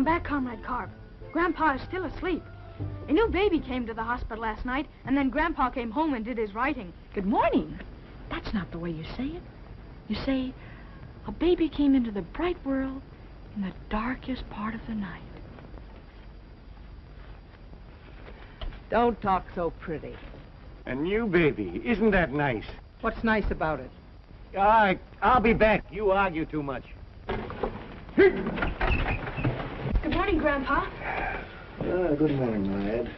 You'll have to come back, Comrade Karp. Grandpa is still asleep. A new baby came to the hospital last night, and then Grandpa came home and did his writing. Good morning. That's not the way you say it. You say, a baby came into the bright world in the darkest part of the night. Don't talk so pretty. A new baby. Isn't that nice? What's nice about it? I, I'll be back. You argue too much. Good morning, Grandpa. Ah, good morning, lad.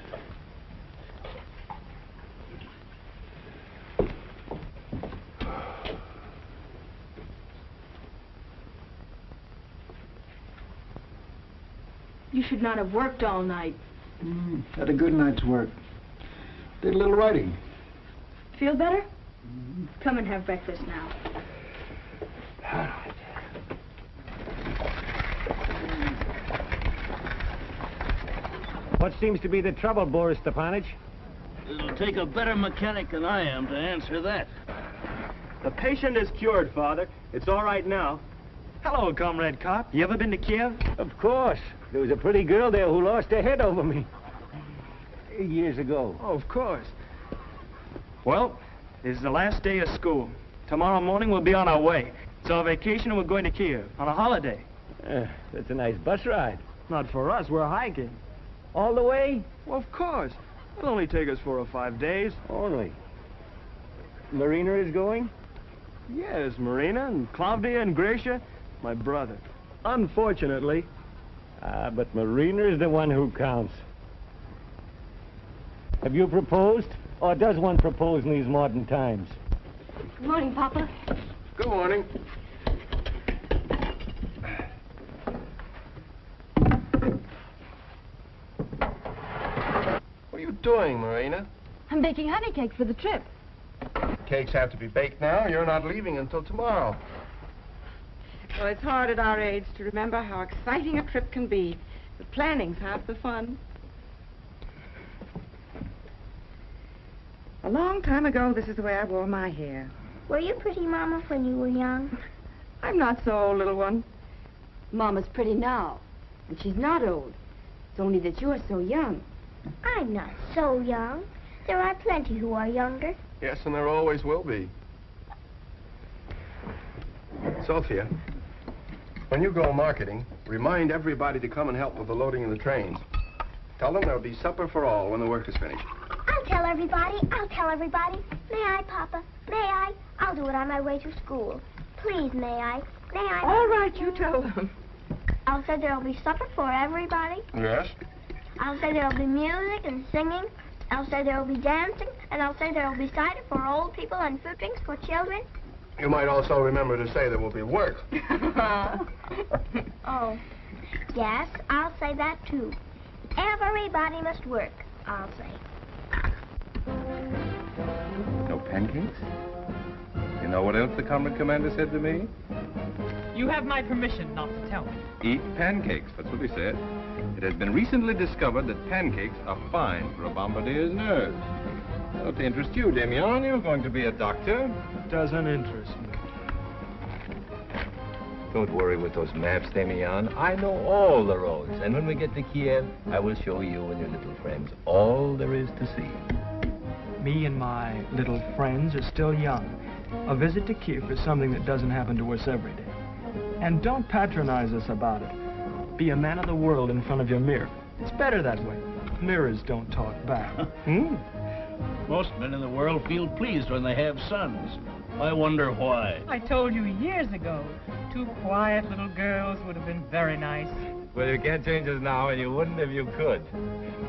You should not have worked all night. Mm, had a good night's work. Did a little writing. Feel better? Come and have breakfast now. What seems to be the trouble, Boris Stepanich? It'll take a better mechanic than I am to answer that. The patient is cured, Father. It's all right now. Hello, Comrade Karp. You ever been to Kiev? Of course. There was a pretty girl there who lost her head over me. Years ago. Oh, of course. Well, this is the last day of school. Tomorrow morning we'll be on our way. It's our vacation and we're going to Kiev on a holiday. Uh, that's a nice bus ride. Not for us, we're hiking. All the way? Well, of course. It'll only take us four or five days. Only. Marina is going? Yes, Marina and Claudia and Grisha, my brother. Unfortunately, Ah, but Marina is the one who counts. Have you proposed? Or does one propose in these modern times? Good morning, Papa. Good morning. What are you doing, Marina? I'm baking honey cakes for the trip. Cakes have to be baked now. You're not leaving until tomorrow. Well, it's hard at our age to remember how exciting a trip can be. The planning's half the fun. A long time ago, this is the way I wore my hair. Were you pretty, Mama, when you were young? I'm not so old, little one. Mama's pretty now, and she's not old. It's only that you're so young. I'm not so young. There are plenty who are younger. Yes, and there always will be. Sophia, when you go marketing, remind everybody to come and help with the loading of the trains. Tell them there'll be supper for all when the work is finished. I'll tell everybody. I'll tell everybody. May I, Papa? May I? I'll do it on my way to school. Please, may I? May I? All right, you tell them. I'll say there'll be supper for everybody. Yes? I'll say there'll be music and singing. I'll say there'll be dancing. And I'll say there'll be cider for old people and fruit drinks for children. You might also remember to say there will be work. Oh. Yes, I'll say that too. Everybody must work, I'll say. No pancakes? You know what else the comrade commander said to me? You have my permission not to tell me. Eat pancakes, that's what he said. It has been recently discovered that pancakes are fine for a bombardier's nerves. Don't they interest you, Demian? You're going to be a doctor. It Doesn't interest me. Don't worry with those maps, Demian. I know all the roads. And when we get to Kiev, I will show you and your little friends all there is to see. Me and my little friends are still young. A visit to Kiev is something that doesn't happen to us every day. And don't patronize us about it. Be a man of the world in front of your mirror. It's better that way. Mirrors don't talk back. Hmm? Most men in the world feel pleased when they have sons. I wonder why. I told you years ago, two quiet little girls would have been very nice. Well, you can't change us now, and you wouldn't if you could.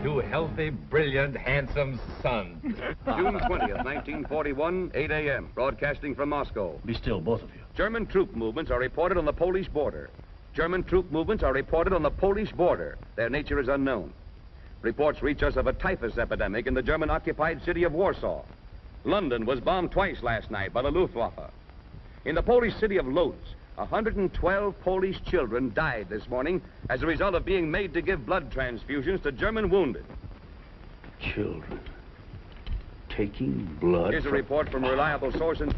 Two healthy, brilliant, handsome sons. June 20th, 1941, 8 a.m. Broadcasting from Moscow. Be still, both of you. German troop movements are reported on the Polish border. German troop movements are reported on the Polish border. Their nature is unknown. Reports reach us of a typhus epidemic in the German-occupied city of Warsaw. London was bombed twice last night by the Luftwaffe. In the Polish city of Lodz, 112 Polish children died this morning as a result of being made to give blood transfusions to German wounded. Children. Taking blood. Here's a report from a reliable source in...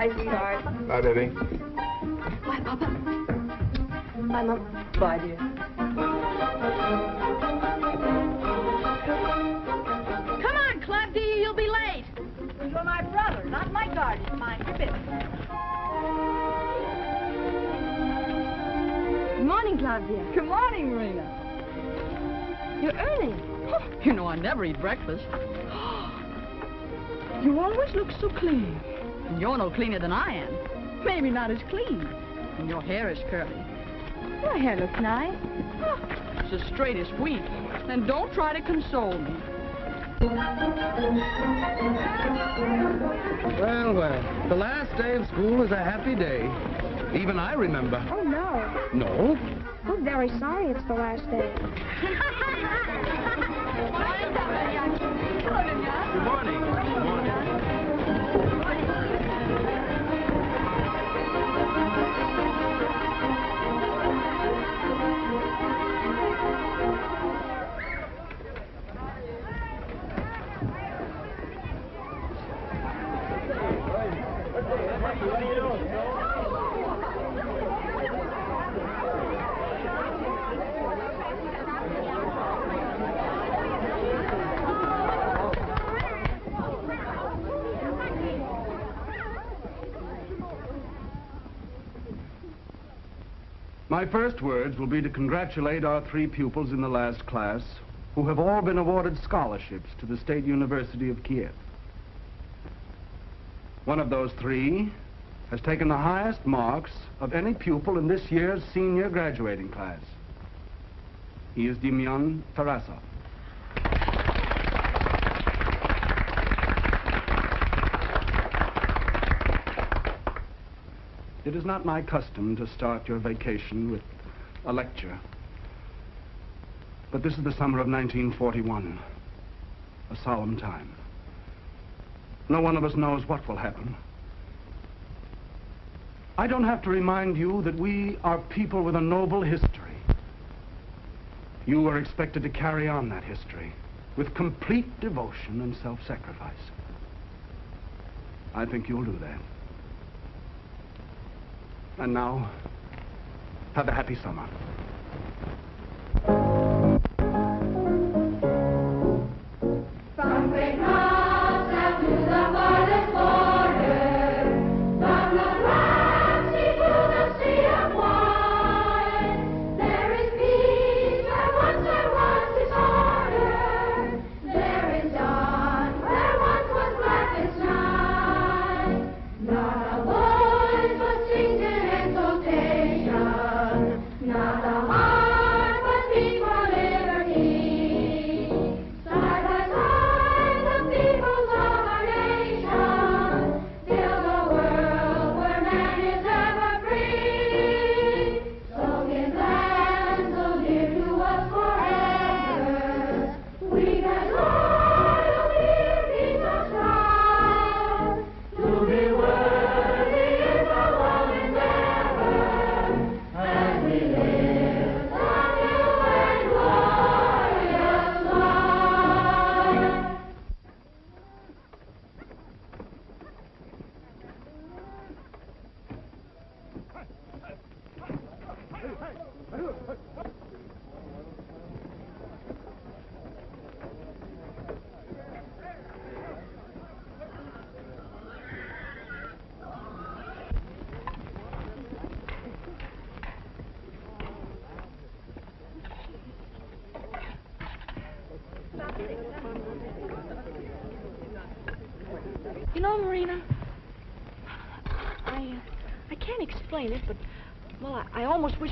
Bye, sweetheart. Bye, baby. Bye, Papa. Bye, Mom. Bye, dear. Come on, Club D, you'll be late. You're my brother, not my guardian. Mind your business. Good morning, Claudia. Good morning, Marina. You're early. You know I never eat breakfast. You always look so clean. And you're no cleaner than I am. Maybe not as clean. And your hair is curly. Your hair looks nice. Ah, it's as straight as wheat. And don't try to console me. Well, well, the last day of school is a happy day. Even I remember. Oh, no. No? We're very sorry it's the last day. Good morning. Good morning. My first words will be to congratulate our three pupils in the last class who have all been awarded scholarships to the State University of Kiev. One of those three has taken the highest marks of any pupil in this year's senior graduating class. He is Demyan Tarasov. It is not my custom to start your vacation with a lecture. But this is the summer of 1941, a solemn time. No one of us knows what will happen. I don't have to remind you that we are people with a noble history. You are expected to carry on that history with complete devotion and self-sacrifice. I think you'll do that. And now, have a happy summer.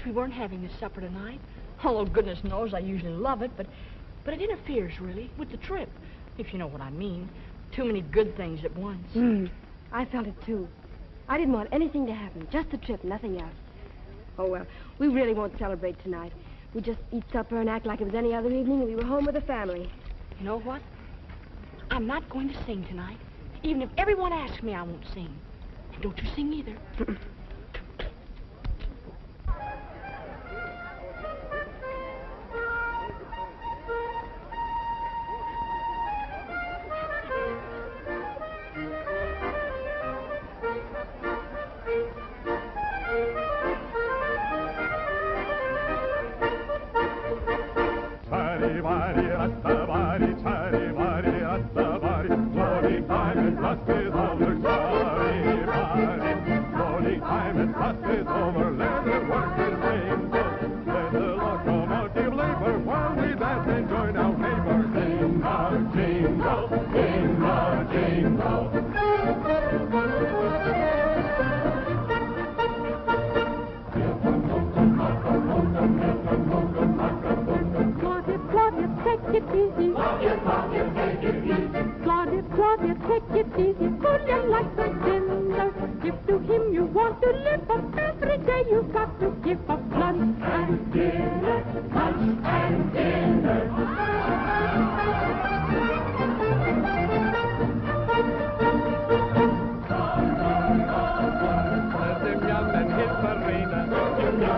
We weren't having this supper tonight. Although goodness knows I usually love it, but, but it interferes, really, with the trip, if you know what I mean. Too many good things at once. Hmm. I felt it too. I didn't want anything to happen, just the trip, nothing else. Oh, well, we really won't celebrate tonight. We just eat supper and act like it was any other evening and we were home with the family. You know what? I'm not going to sing tonight. Even if everyone asks me, I won't sing. And don't you sing either.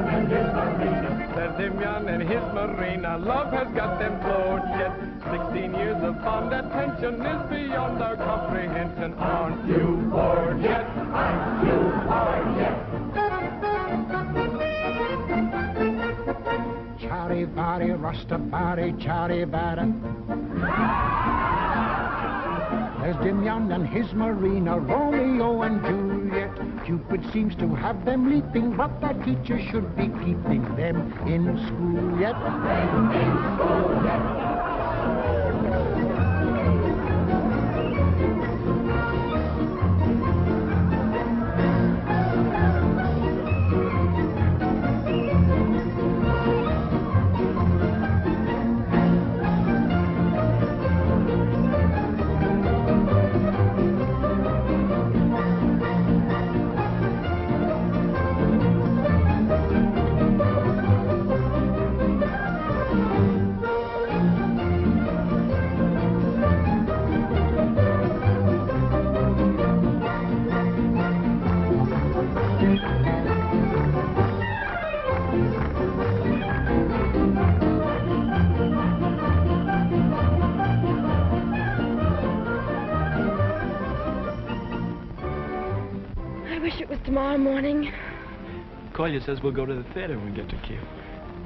There's Semyon and his Marina. Love has got them floored yet. Sixteen years of fond attention is beyond our comprehension. Aren't you bored yet? Aren't you bored yet? Charivari, Rastabari, Charibara. There's Dimyon and his Marina, Romeo and Juliet. Cupid seems to have them leaping, but that teacher should be keeping them in school yet. In school yet. Tomorrow morning. Kolya says we'll go to the theater when we get to Kiev.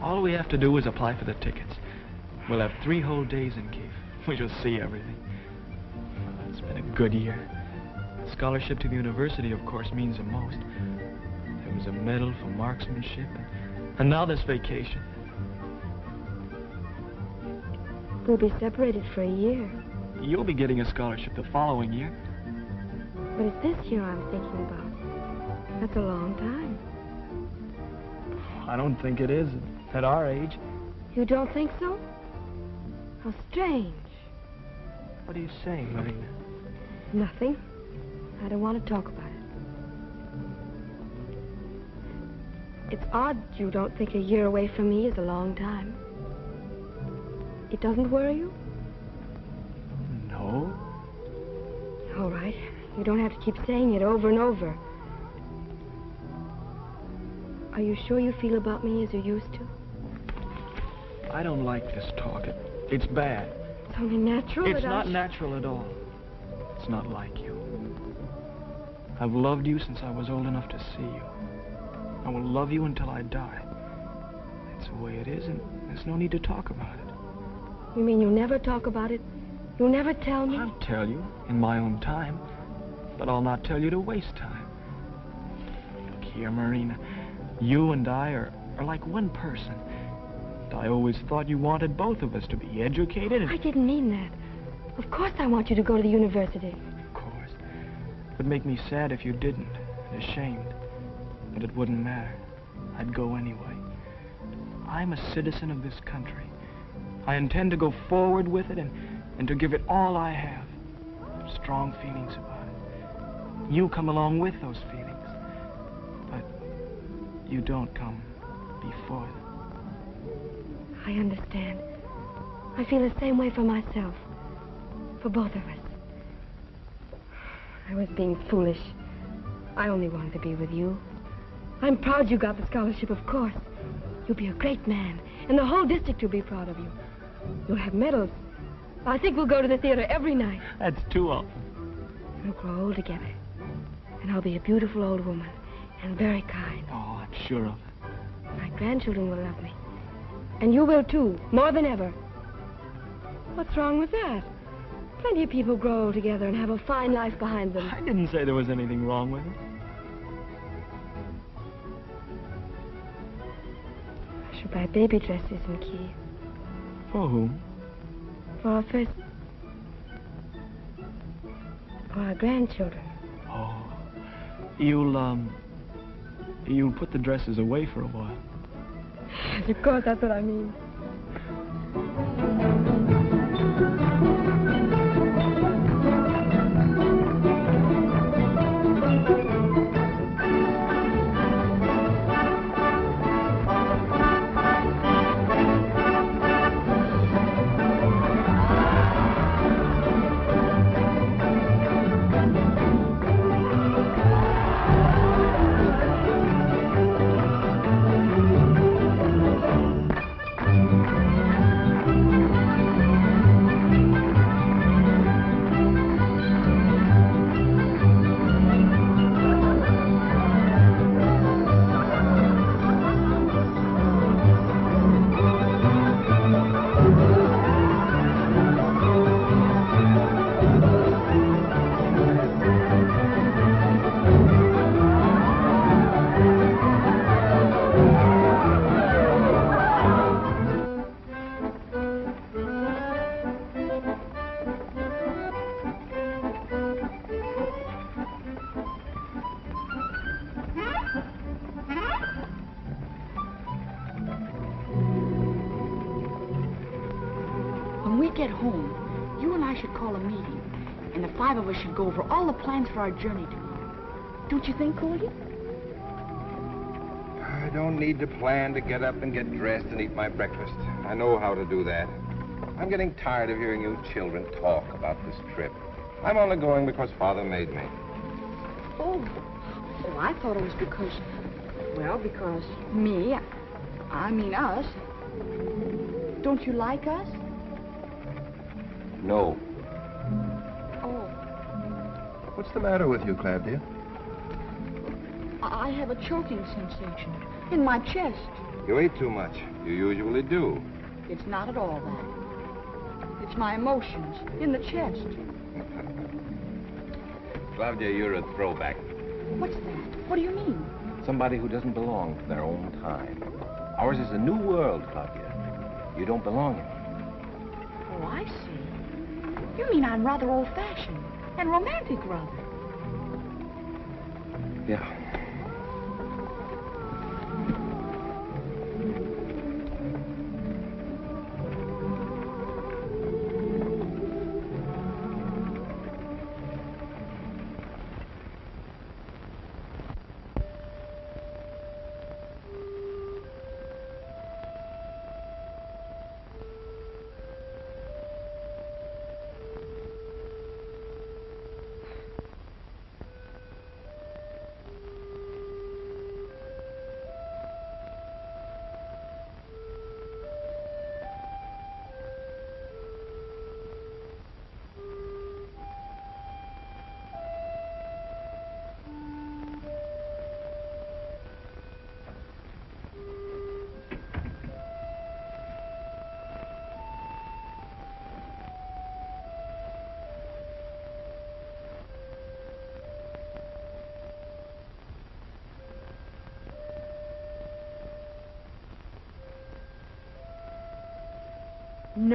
All we have to do is apply for the tickets. We'll have three whole days in Kiev. We shall see everything. Well, It's been a good year. Scholarship to the university, of course, means the most. There was a medal for marksmanship, and, and now this vacation. We'll be separated for a year. You'll be getting a scholarship the following year. But it's this year I'm thinking about. That's a long time. I don't think it is at our age. You don't think so? How strange. What are you saying, Marina? Nothing. I don't want to talk about it. It's odd you don't think a year away from me is a long time. It doesn't worry you? No. All right. You don't have to keep saying it over and over. Are you sure you feel about me as you used to? I don't like this talk. It, it's bad. It's only natural It's not natural at all. It's not like you. I've loved you since I was old enough to see you. I will love you until I die. That's the way it is, and there's no need to talk about it. You mean you'll never talk about it? You'll never tell me? I'll tell you in my own time, but I'll not tell you to waste time. Look here, Marina. You and I are, are like one person. And I always thought you wanted both of us to be educated and... I didn't mean that. Of course I want you to go to the university. Of course. It would make me sad if you didn't, and ashamed. But it wouldn't matter. I'd go anyway. I'm a citizen of this country. I intend to go forward with it and, and to give it all I have. Strong feelings about it. You come along with those feelings. You don't come before them. I understand. I feel the same way for myself. For both of us. I was being foolish. I only wanted to be with you. I'm proud you got the scholarship, of course. You'll be a great man, and the whole district will be proud of you. You'll have medals. I think we'll go to the theater every night. That's too often. We'll grow old together. And I'll be a beautiful old woman, and very kind. Oh, sure of it. My grandchildren will love me. And you will too, more than ever. What's wrong with that? Plenty of people grow old together and have a fine life behind them. I didn't say there was anything wrong with it. I should buy baby dresses and Kiev. For whom? For our first... For our grandchildren. Oh. You'll, um... You'll put the dresses away for a while. Of course, that's what I mean. For our journey tomorrow. Don't you think, Goldie? I don't need to plan to get up and get dressed and eat my breakfast. I know how to do that. I'm getting tired of hearing you children talk about this trip. I'm only going because Father made me. Oh, oh, I thought it was because, well, because me, I mean us. Don't you like us? No. What's the matter with you? I I have a choking sensation in my chest. You ate too much. You usually do. It's not at all that. It's my emotions in the chest. Claudia, you're a throwback. What's that? What do you mean? Somebody who doesn't belong to their own time. Ours is a new world, Claudia. You don't belong in it. Oh, I see. You mean I'm rather old-fashioned and romantic, rather. Yeah.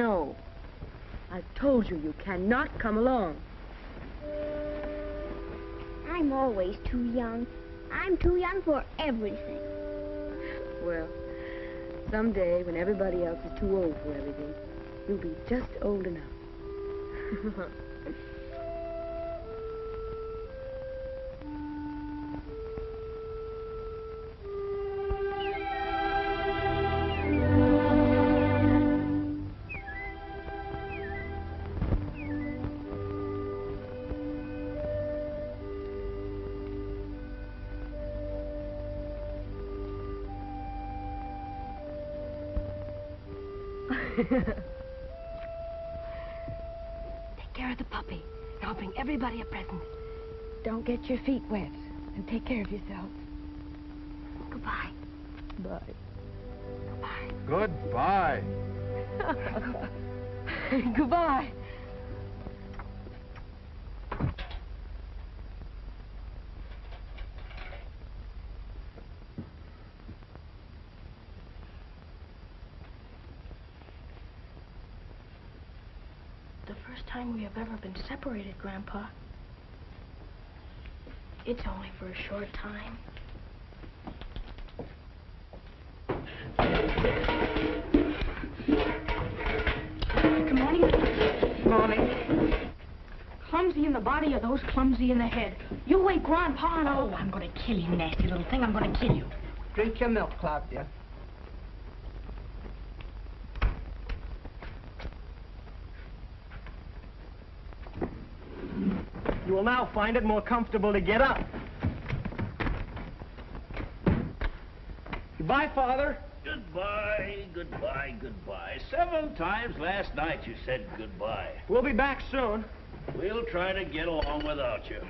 No. I've told you you cannot come along. I'm always too young. I'm too young for everything. Well, someday when everybody else is too old for everything, you'll be just old enough. your feet wet. And take care of yourselves. Goodbye. Bye. Goodbye. Goodbye. Goodbye. The first time we have ever been separated, Grandpa. It's only for a short time. Good morning. Morning. Clumsy in the body or those clumsy in the head? You wake Grandpa and Oh, I'm going to kill you, nasty little thing. I'm going to kill you. Drink your milk, Claudia. You will now find it more comfortable to get up. Goodbye, Father. Goodbye, goodbye, goodbye. Seven times last night you said goodbye. We'll be back soon. We'll try to get along without you.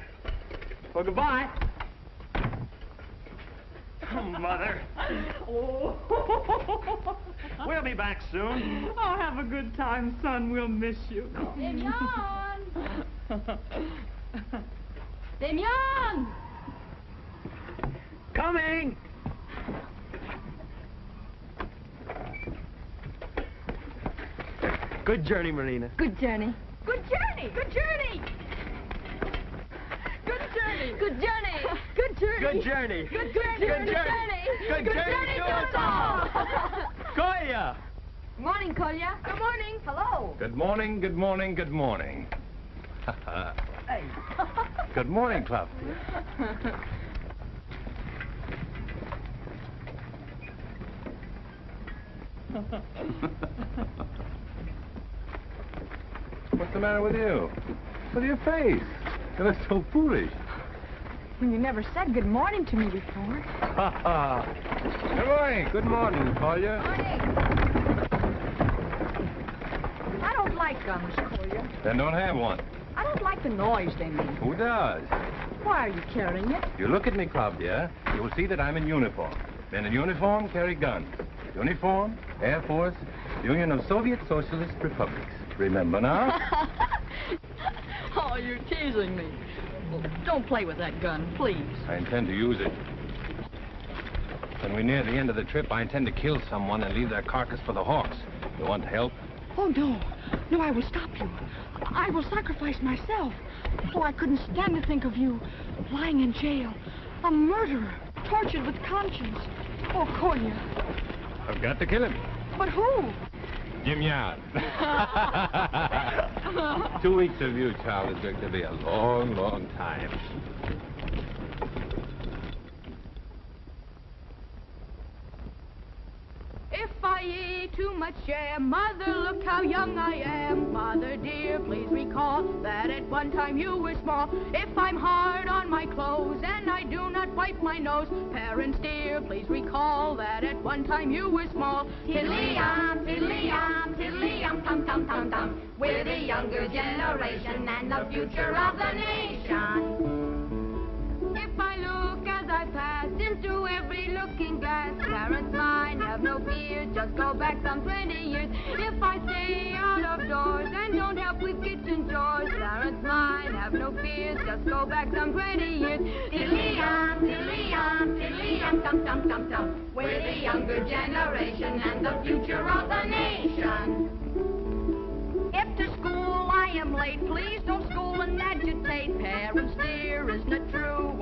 Well, goodbye. Oh, Mother. oh. We'll be back soon. Oh, have a good time, son. We'll miss you. Demian! Demian! Coming! Good journey, Marina. Good journey. Good journey! Good journey! Good journey! Good journey. Good journey. Good journey. Good journey! Good journey. Good journey to us all. Kolya! Morning, Kolya. Good morning. Hello. Good morning, good morning, good morning. good morning, Club. What's the matter with you? With your face? You look so foolish. Well, You never said good morning to me before. good morning. Good morning, Kolya. I don't like guns, Kolya. Then don't have one. I don't like the noise they make. Who does? Why are you carrying it? You look at me, Claudia, you will see that I'm in uniform. Men in uniform carry guns. Uniform, Air Force, Union of Soviet Socialist Republics. Remember now? Oh, you're teasing me. Well, don't play with that gun, please. I intend to use it. When we're near the end of the trip, I intend to kill someone and leave their carcass for the hawks. You want help? Oh, no. No, I will stop you. I will sacrifice myself. Oh, I couldn't stand to think of you lying in jail. A murderer, tortured with conscience. Oh, Kolya. I've got to kill him. But who? Jim Yard. Two weeks of you, child, is going to be a long, long time. If I eat too much jam, Mother, look how young I am. Mother dear, please recall that at one time you were small. If I'm hard on my clothes and I do not wipe my nose, parents dear, please recall that at one time you were small. Tiddly-yum, tiddly-yum, tiddly-yum, tum-tum-tum-tum. We're the younger generation and the future of the nation. If I look as I pass into every looking glass, parents mine, have no fear, just go back some 20 years. If I stay out of doors and don't help with kitchen chores, parents mine, have no fear, just go back some 20 years. Tiddly-yum, tiddly-yum, tiddly-yum, tiddly-um, dum-dum-dum-dum. We're the younger generation and the future of the nation. If to school I am late, please don't school and agitate. Parents dear, isn't it?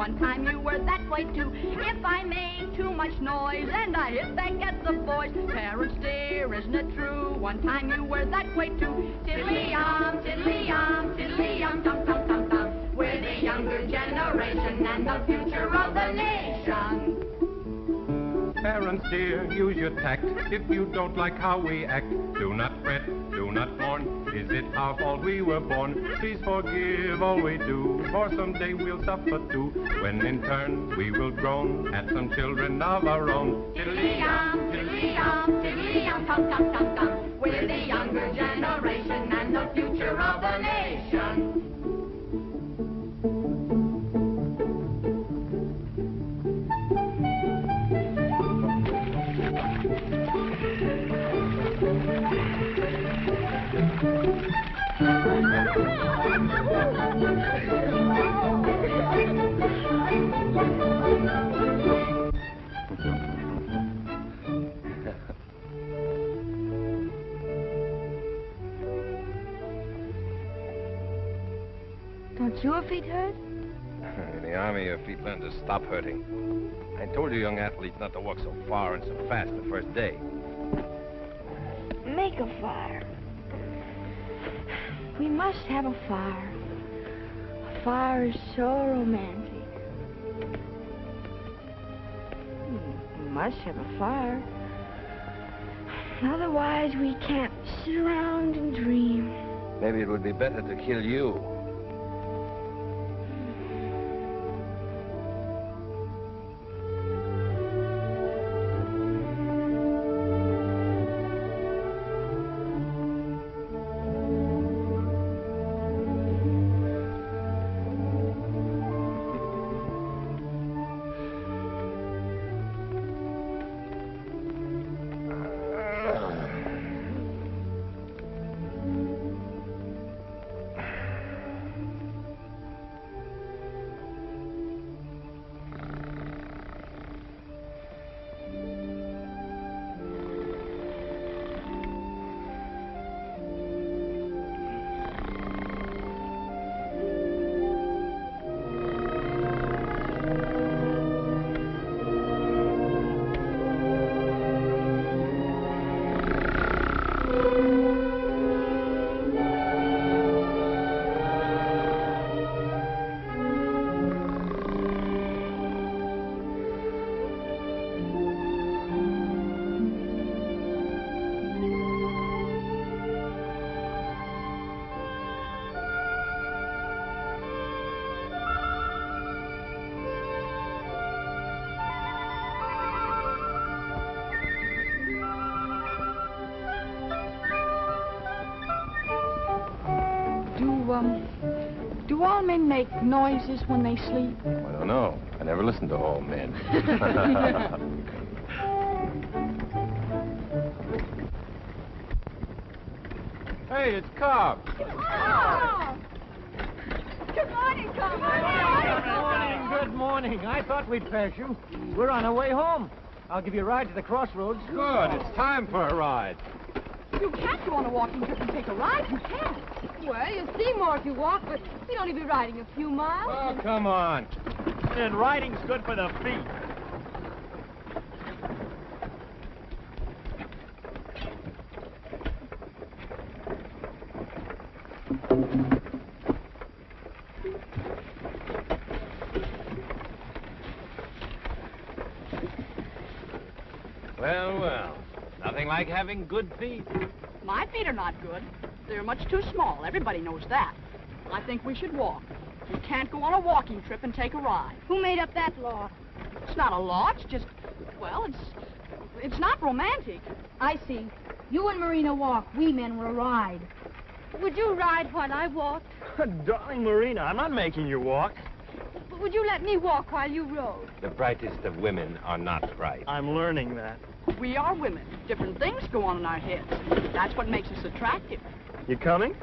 One time you were that way too. If I make too much noise and I hit back at the boys. Parents dear, isn't it true? One time you were that way too. Tiddly-um, tiddly-um, tiddly-um, dum-dum-dum-dum. We're the younger generation and the future of the nation. Parents dear, use your tact. If you don't like how we act, do not fret, do not mourn. Is it our fault we were born? Please forgive all we do, for someday we'll suffer too. When in turn we will groan at some children of our own. Tiddly-um, tiddly-um, tiddly-um, tum-tum-tum-tum. We're the younger generation and the future of the nation. Your feet hurt? In the army, your feet learn to stop hurting. I told you, young athletes, not to walk so far and so fast the first day. Make a fire. We must have a fire. A fire is so romantic. We must have a fire. Otherwise, we can't sit around and dream. Maybe it would be better to kill you. Men make noises when they sleep? I don't know. I never listened to all men. hey, it's Cobb. Oh! Good morning, Tom. Good morning, good morning. I thought we'd pass you. We're on our way home. I'll give you a ride to the crossroads. Good. It's time for a ride. You can't go on a walking trip and take a ride. You can't. Well, you see more if you walk, but you'd only be riding a few miles. Oh, come on. And riding's good for the feet. Well, well. Nothing like having good feet. My feet are not good. They're much too small. Everybody knows that. I think we should walk. You can't go on a walking trip and take a ride. Who made up that law? It's not a law. It's just, well, it's, it's not romantic. I see. You and Marina walk. We men will ride. Would you ride while I walked? Darling Marina, I'm not making you walk. But would you let me walk while you rode? The brightest of women are not bright. I'm learning that. We are women. Different things go on in our heads. That's what makes us attractive. You coming?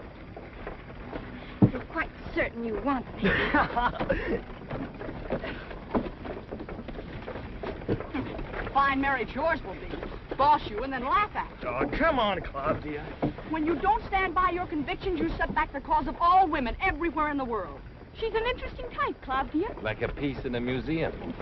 You're quite certain you want me. fine marriage yours will be. Boss you and then laugh at you. Oh, come on, Claudia. When you don't stand by your convictions, you set back the cause of all women everywhere in the world. She's an interesting type, Claudia. Like a piece in a museum.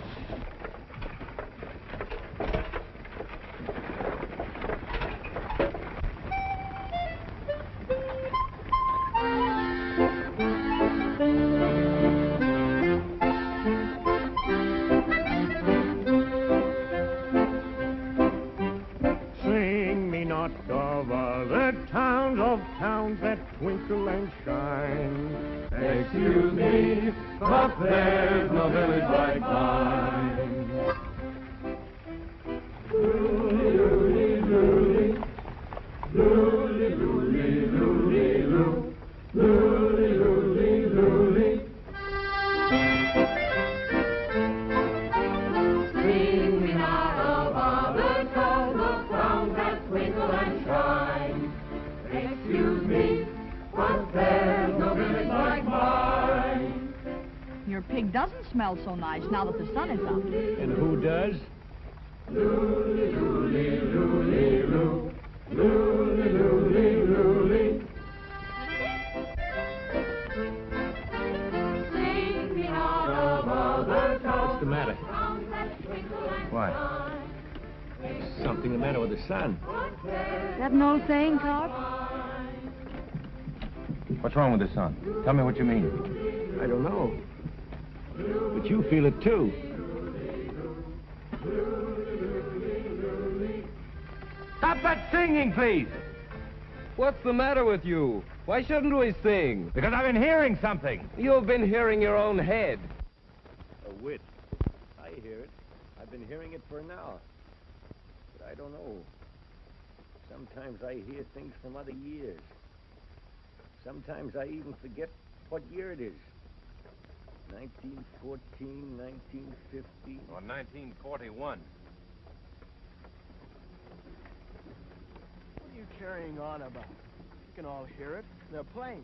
Tell me what you mean. I don't know. But you feel it too. Stop that singing, please! What's the matter with you? Why shouldn't we sing? Because I've been hearing something. You've been hearing your own head. A wit. I hear it. I've been hearing it for an hour. But I don't know. Sometimes I hear things from other years. Sometimes I even forget what year it is. 1914, 1950. Or 1941. What are you carrying on about? You can all hear it. They're planes.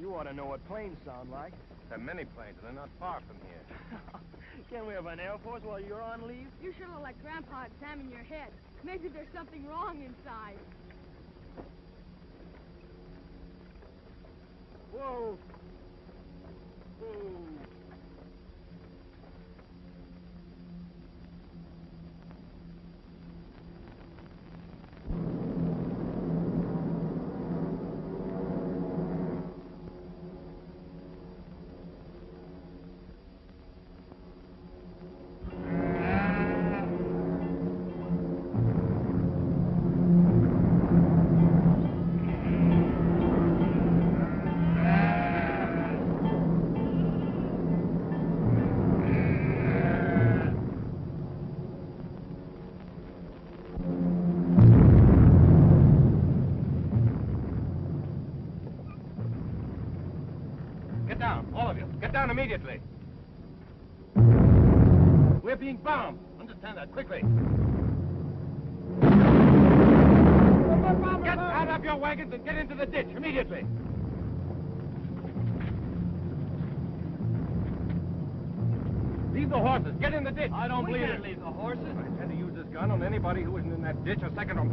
You ought to know what planes sound like. There are many planes, and they're not far from here. Can't we have an Air Force while you're on leave? You sure look like Grandpa examining your head. Maybe there's something wrong inside. Whoa! Whoa! Being bombed. Understand that quickly. Get out of your wagons and get into the ditch immediately. Leave the horses. Get in the ditch. I don't believe it. leave the horses. I intend to use this gun on anybody who isn't in that ditch a second or...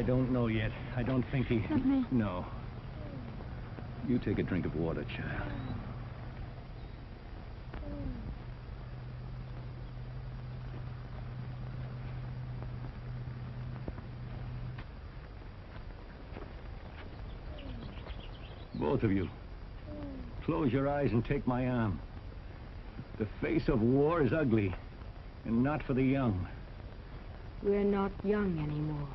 I don't know yet. I don't think he... Not me. No. You take a drink of water, child. Both of you. Close your eyes and take my arm. The face of war is ugly, and not for the young. We're not young anymore.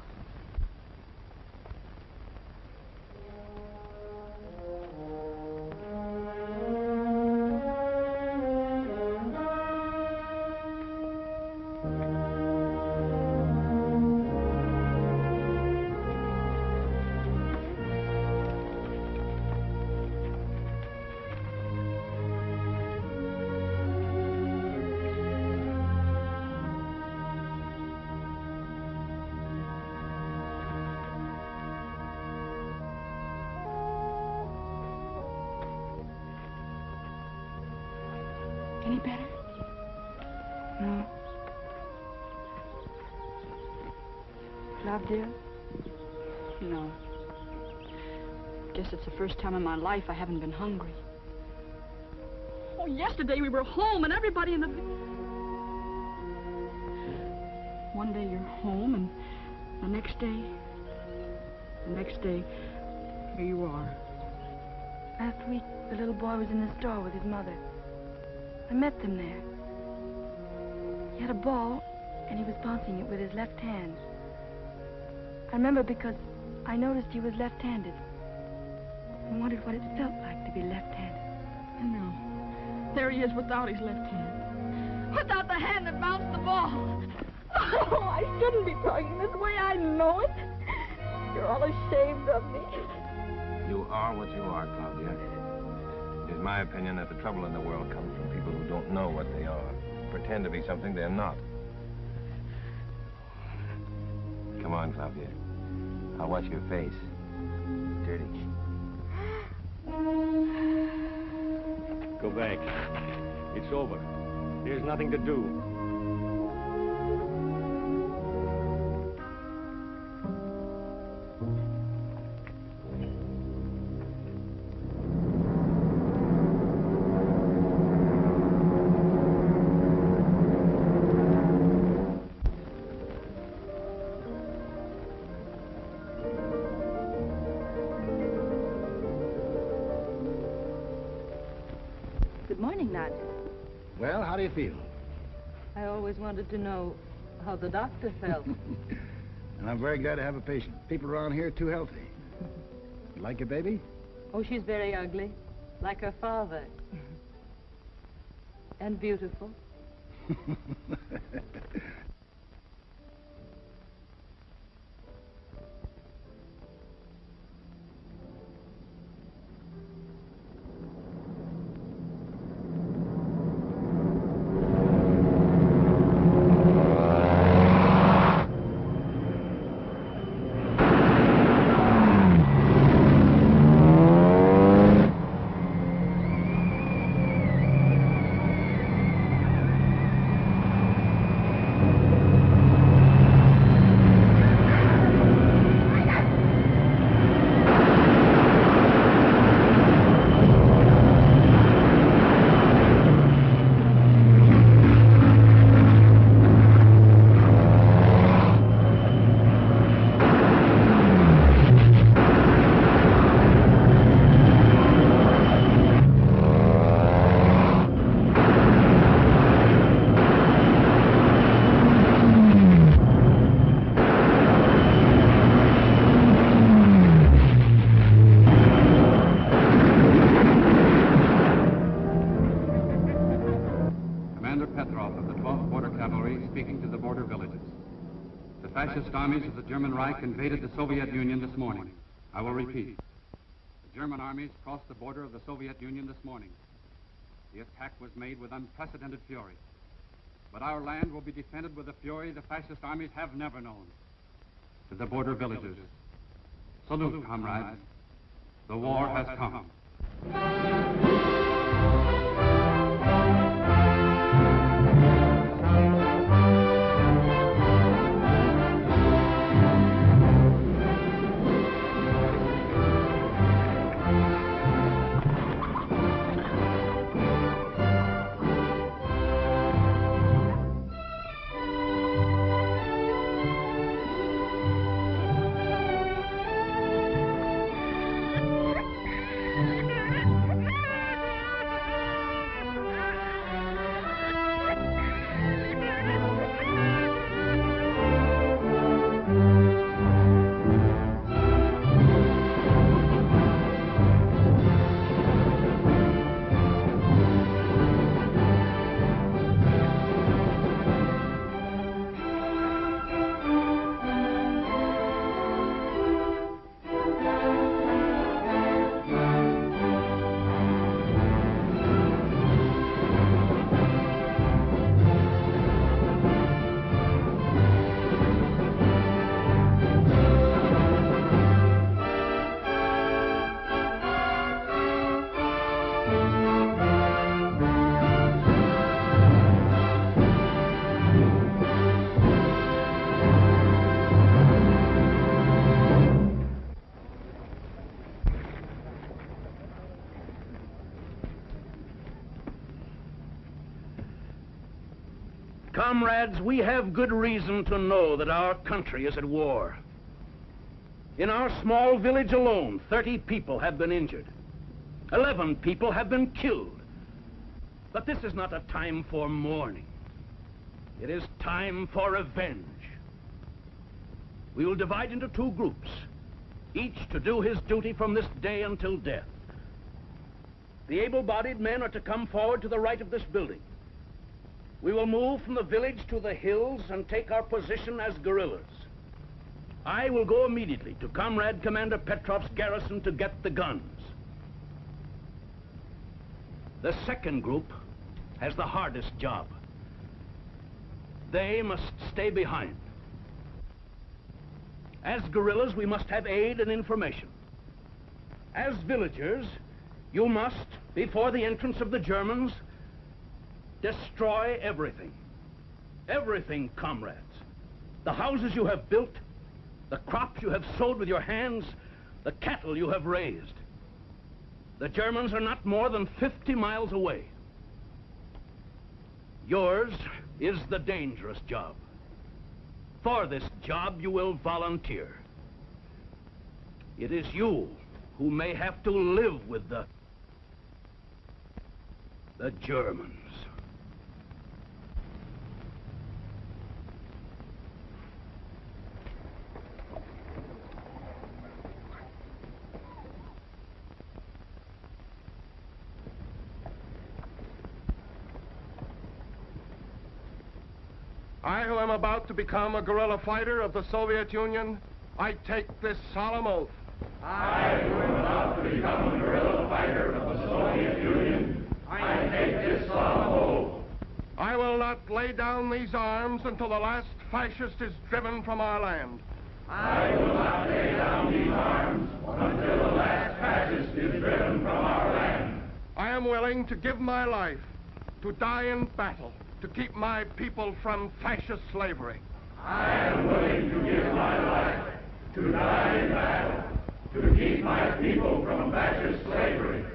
My life I haven't been hungry. Oh, yesterday we were home and everybody in the... One day you're home and the next day... The next day, here you are. Last week, the little boy was in the store with his mother. I met them there. He had a ball, and he was bouncing it with his left hand. I remember because I noticed he was left-handed. And wondered what it felt like to be left-handed. I know. There he is without his left hand. Without the hand that bounced the ball. Oh, I shouldn't be talking this way. I know it. You're all ashamed of me. You are what you are, Claudia. It is my opinion that the trouble in the world comes from people who don't know what they are, pretend to be something they're not. Come on, Claudia. I'll wash your face. It's dirty. Back. It's over. There's nothing to do. Nat. Well, how do you feel? I always wanted to know how the doctor felt. And I'm very glad to have a patient. People around here are too healthy. You like your baby? oh, she's very ugly, like her father. and beautiful. German Reich invaded the Soviet Union this morning. I will repeat. The German armies crossed the border of the Soviet Union this morning. The attack was made with unprecedented fury. But our land will be defended with a fury the fascist armies have never known. To the border villages, salute, comrades. The war has come. Comrades, we have good reason to know that our country is at war. In our small village alone, 30 people have been injured. 11 people have been killed. But this is not a time for mourning. It is time for revenge. We will divide into two groups, each to do his duty from this day until death. The able-bodied men are to come forward to the right of this building. We will move from the village to the hills and take our position as guerrillas. I will go immediately to Comrade Commander Petrov's garrison to get the guns. The second group has the hardest job. They must stay behind. As guerrillas, we must have aid and information. As villagers, you must, before the entrance of the Germans, destroy everything. Everything, comrades. The houses you have built, the crops you have sowed with your hands, the cattle you have raised. The Germans are not more than 50 miles away. Yours is the dangerous job. For this job, you will volunteer. It is you who may have to live with the... the Germans. I, who am about to become a guerrilla fighter of the Soviet Union, I take this solemn oath. I, who am about to become a guerrilla fighter of the Soviet Union, I take this solemn oath. I will not lay down these arms until the last fascist is driven from our land. I will not lay down these arms until the last fascist is driven from our land. I am willing to give my life, to die in battle, to keep my people from fascist slavery. I am willing to give my life, to die in battle, to keep my people from fascist slavery.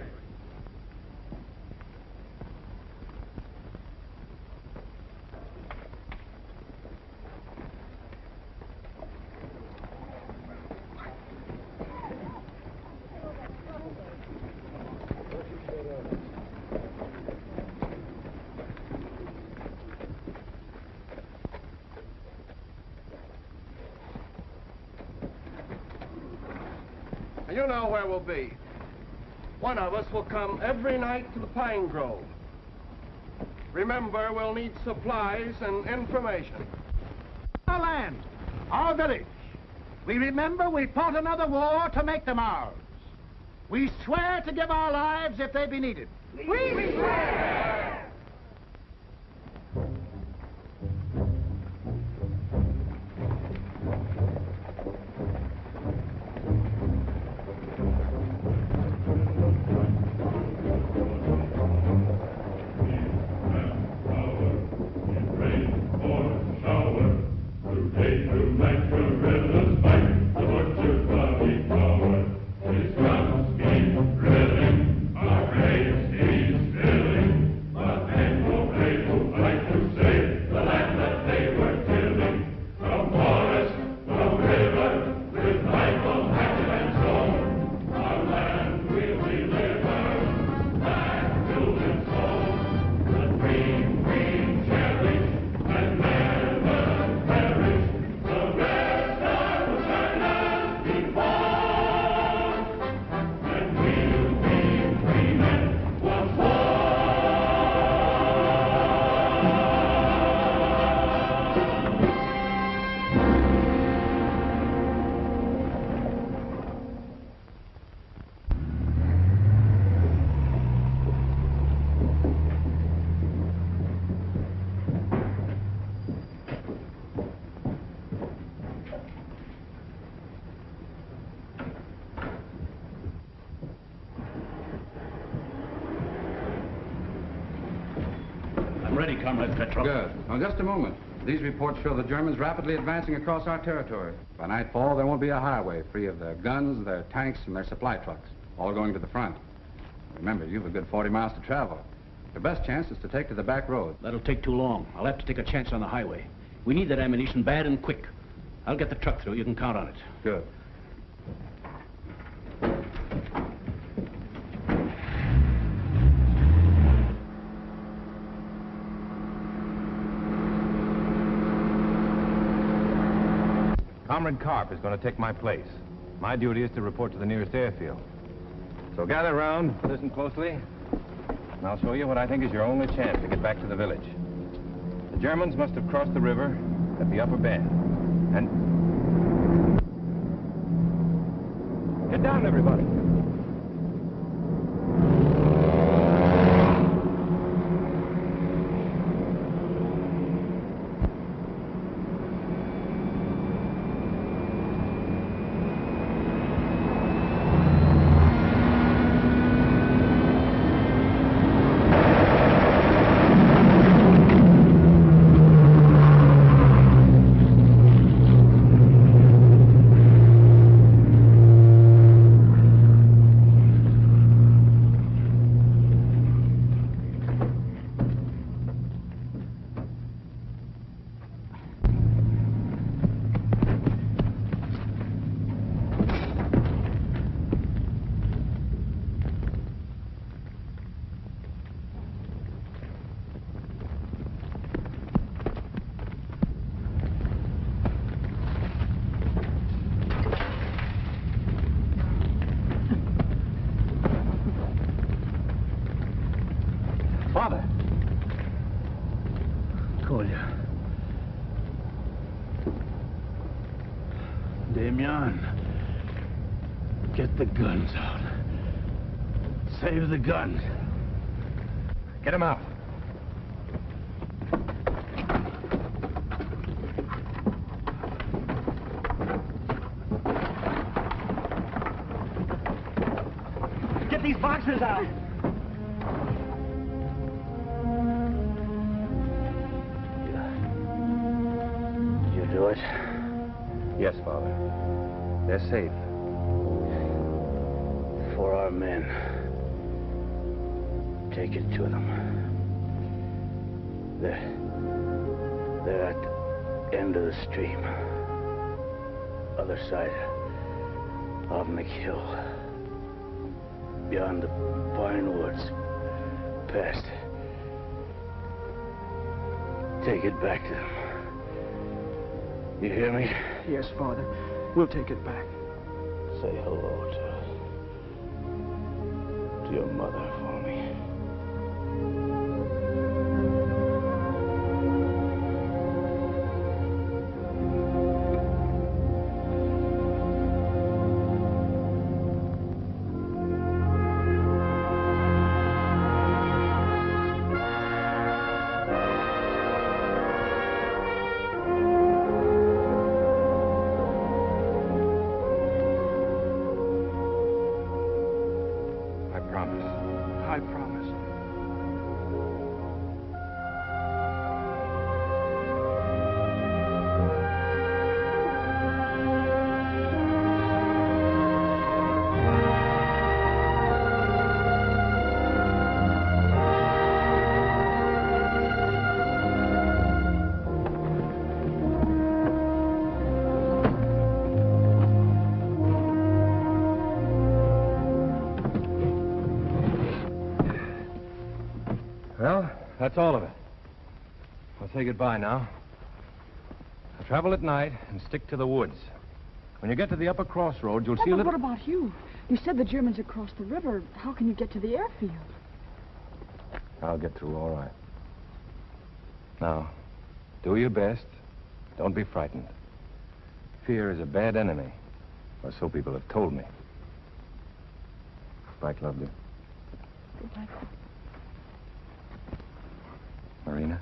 You know where we'll be. One of us will come every night to the Pine Grove. Remember, we'll need supplies and information. our land, our village. We remember we fought another war to make them ours. We swear to give our lives if they be needed. We swear! Just a moment. These reports show the Germans rapidly advancing across our territory. By nightfall, there won't be a highway free of their guns, their tanks, and their supply trucks, all going to the front. Remember, you've a good 40 miles to travel. Your best chance is to take to the back road. That'll take too long. I'll have to take a chance on the highway. We need that ammunition bad and quick. I'll get the truck through. You can count on it. Good. Comrade Karp is going to take my place. My duty is to report to the nearest airfield. So gather round, listen closely, and I'll show you what I think is your only chance to get back to the village. The Germans must have crossed the river at the upper bend. And... Get down, everybody. Father. Kolya. Damian. Get the guns out. Save the guns. Get him out. The end of the stream. Other side of McHill. Beyond the pine woods. Past. Take it back to them. You hear me? Yes, Father. We'll take it back. Say hello to... to your mother That's all of it. I'll say goodbye now. I'll Travel at night and stick to the woods. When you get to the upper crossroads, you'll Oh, see a but what about you? You said the Germans had crossed the river. How can you get to the airfield? I'll get through all right. Now, do your best. Don't be frightened. Fear is a bad enemy, or so people have told me. Right, lovely. Goodbye. Marina?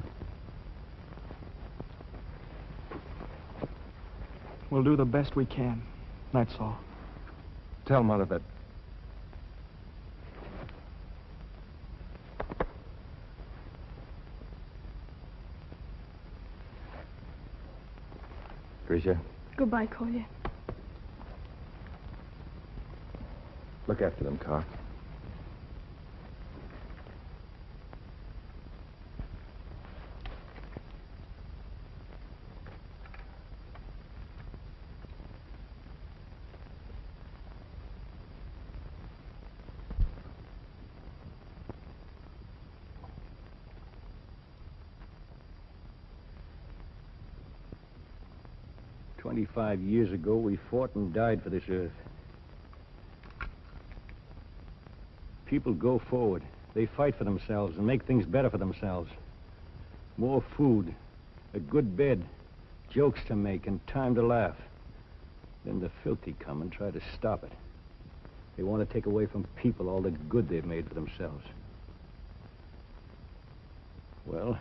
We'll do the best we can. That's all. Tell Mother that... Grisha, Goodbye, Kolya. look after them, Karp. Years ago, we fought and died for this earth. People go forward. They fight for themselves and make things better for themselves. More food, a good bed, jokes to make, and time to laugh. Then the filthy come and try to stop it. They want to take away from people all the good they've made for themselves. Well,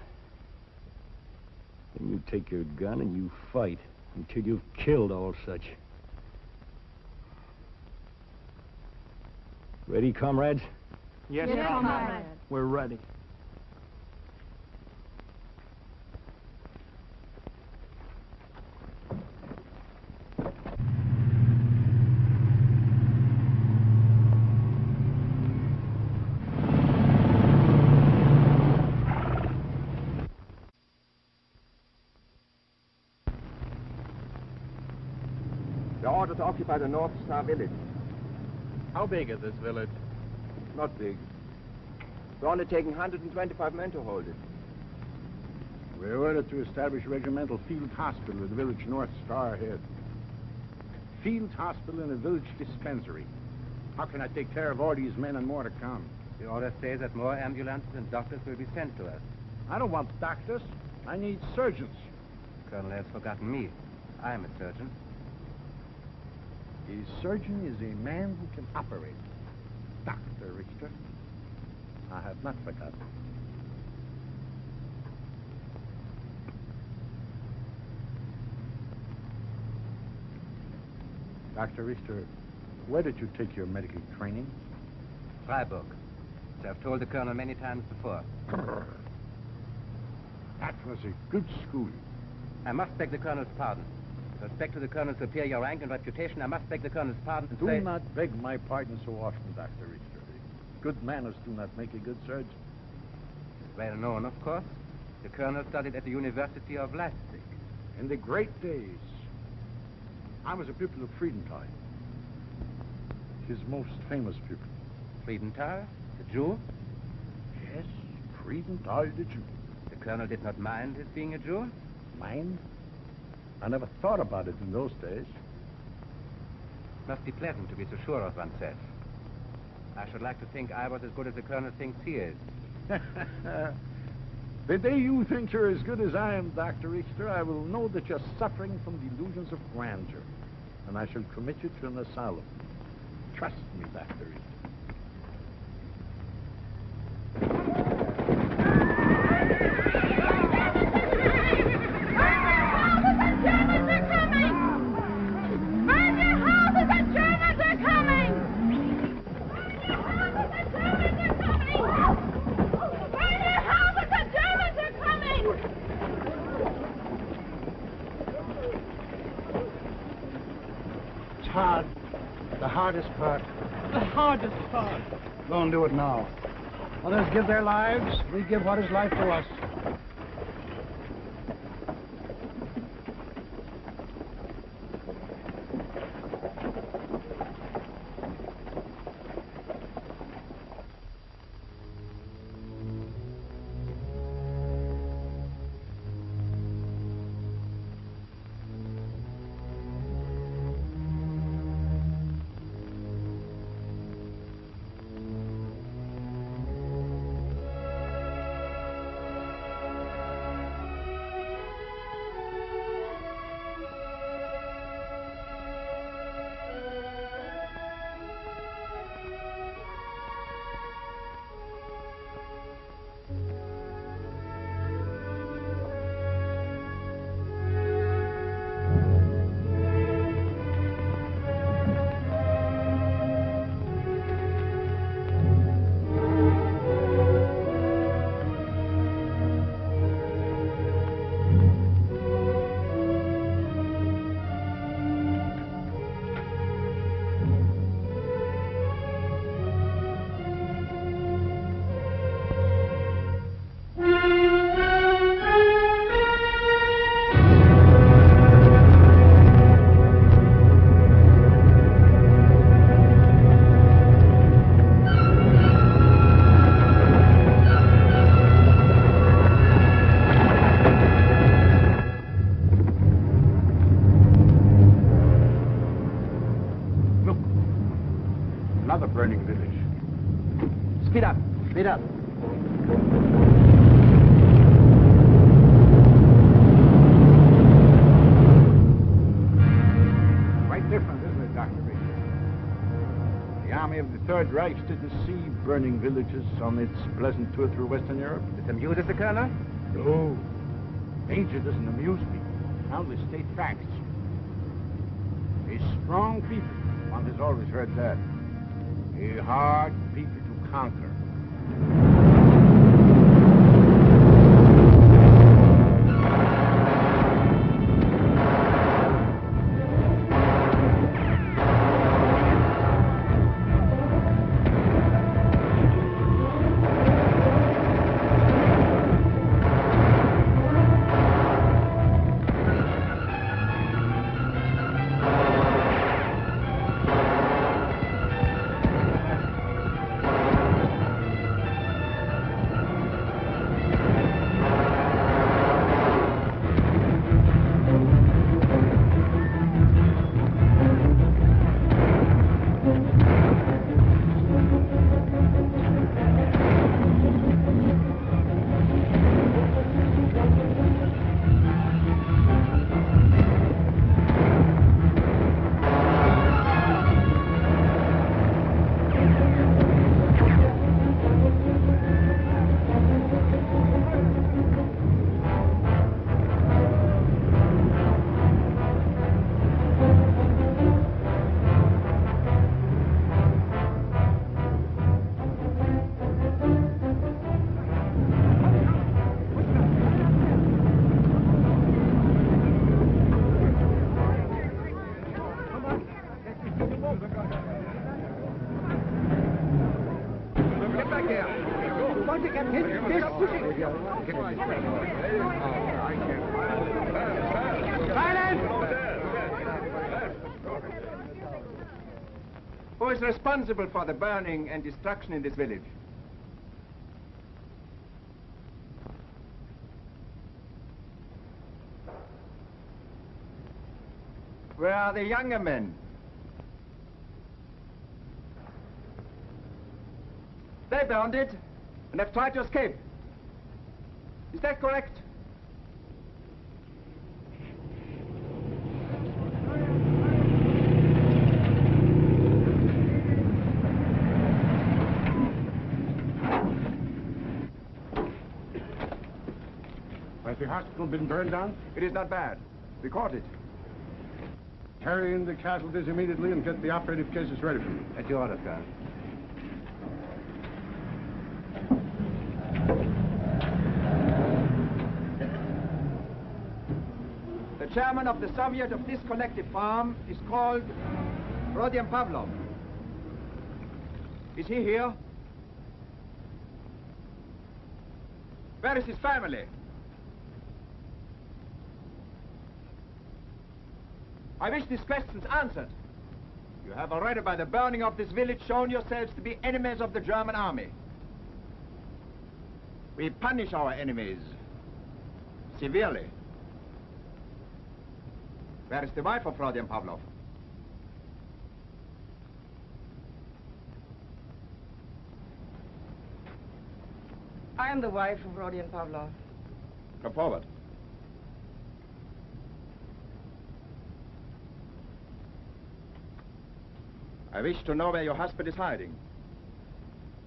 then you take your gun and you fight until you've killed all such. Ready, comrades? Yes, Yes, comrade. comrade. We're ready. We're ordered to occupy the North Star village. How big is this village? Not big. We're only taking 125 men to hold it. We're ordered to establish a regimental field hospital at the village North Star Head. Field hospital and a village dispensary. How can I take care of all these men and more to come? The order says that more ambulances and doctors will be sent to us. I don't want doctors. I need surgeons. Colonel has forgotten me. I am a surgeon. A surgeon is a man who can operate. Dr. Richter. I have not forgotten. Dr. Richter, where did you take your medical training? Freiburg. As I've told the colonel many times before. That was a good school. I must beg the colonel's pardon. With respect to the colonel's superior rank and reputation, I must beg the colonel's pardon and Do say... not beg my pardon so often, Dr. Richter. Good manners do not make a good surgeon. Well known, of course. The colonel studied at the University of Leipzig. In the great days, I was a pupil of Friedenthal. His most famous pupil. Friedenthal, the Jew? Yes, Friedenthal the Jew. The colonel did not mind his being a Jew? Mind? I never thought about it in those days. Must be pleasant to be so sure of oneself. I should like to think I was as good as the colonel thinks he is. the day you think you're as good as I am, Dr. Richter, I will know that you're suffering from delusions of grandeur. And I shall commit you to an asylum. Trust me, Dr. Richter. Hardest part. The hardest part. Go and do it now. Others give their lives. We give what is life to us. Villages on its pleasant tour through Western Europe. It amused the colonel? No. Danger doesn't amuse me. I only state facts. A strong people, one has always heard that. A hard people to conquer. Responsible for the burning and destruction in this village? Where are the younger men? They burned it and have tried to escape. Is that correct? Hospital been burned down? It is not bad. We caught it. Carry in the casualties immediately and get the operative cases ready for me. At your order, sir. The chairman of the Soviet of this collective farm is called Rodion Pavlov. Is he here? Where is his family? I wish these questions answered. You have already, by the burning of this village, shown yourselves to be enemies of the German army. We punish our enemies severely. Where is the wife of Rodion Pavlov? I am the wife of Rodion Pavlov. Come forward. I wish to know where your husband is hiding.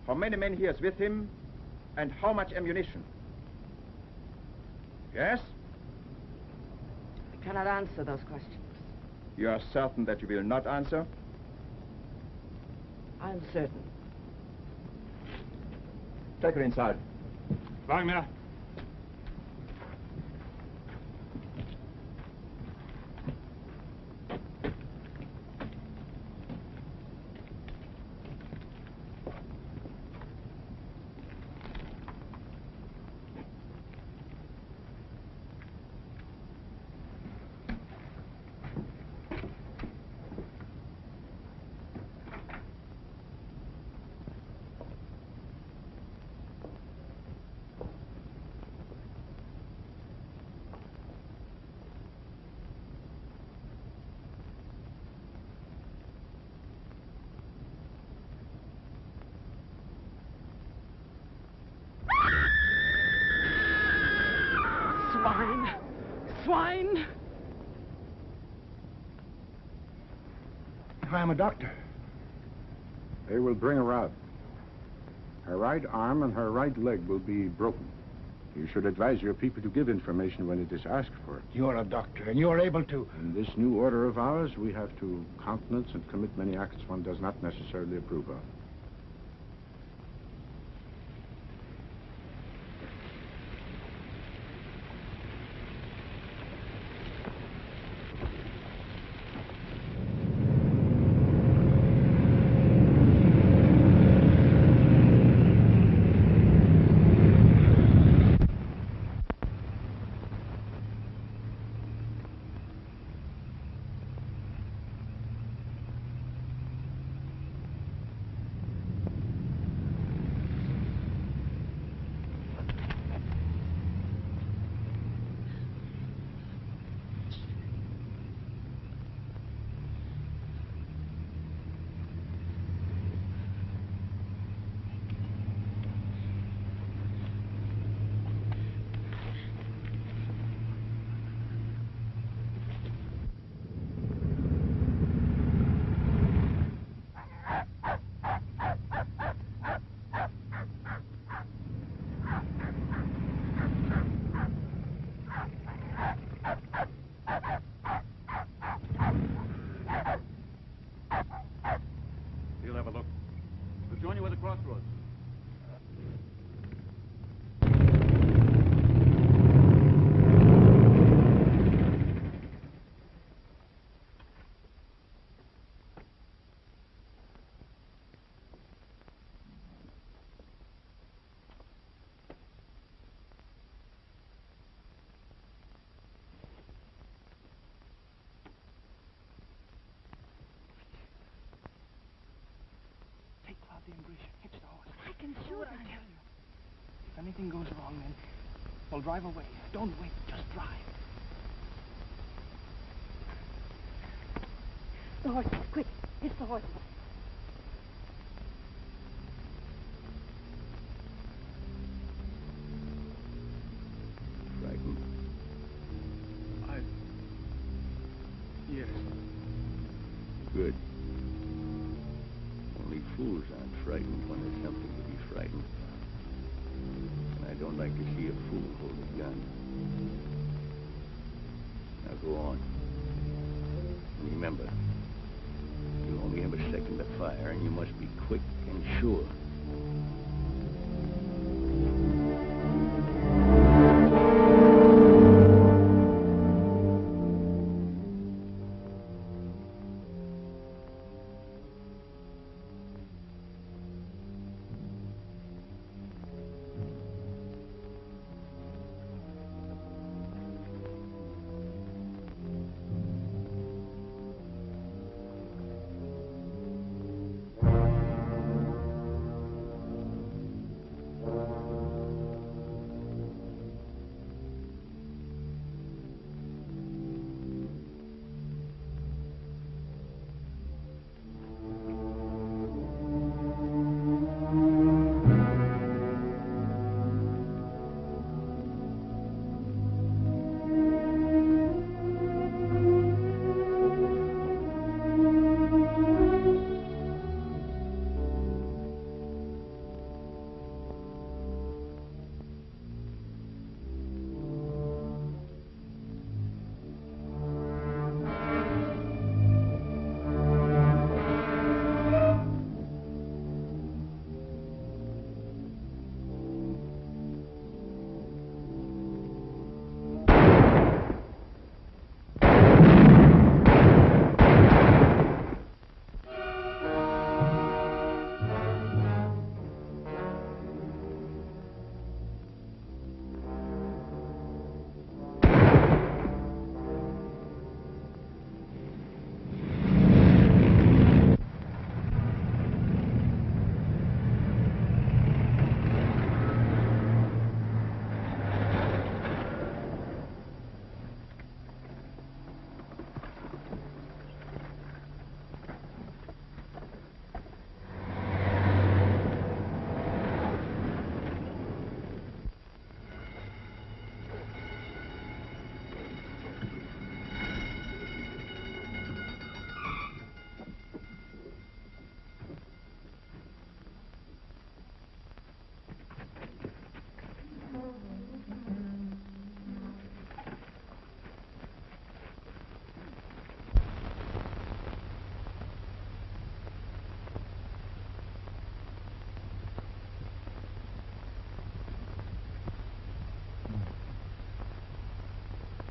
How many men he has with him, and how much ammunition. Yes? I cannot answer those questions. You are certain that you will not answer? I'm certain. Take her inside. Wagner. I'm a doctor? They will bring her out. Her right arm and her right leg will be broken. You should advise your people to give information when it is asked for. You're a doctor, and you're able to. In this new order of ours, we have to countenance and commit many acts one does not necessarily approve of. Anything goes wrong, then we'll drive away. Don't wait. Just drive. The horses, quick. It's the horses.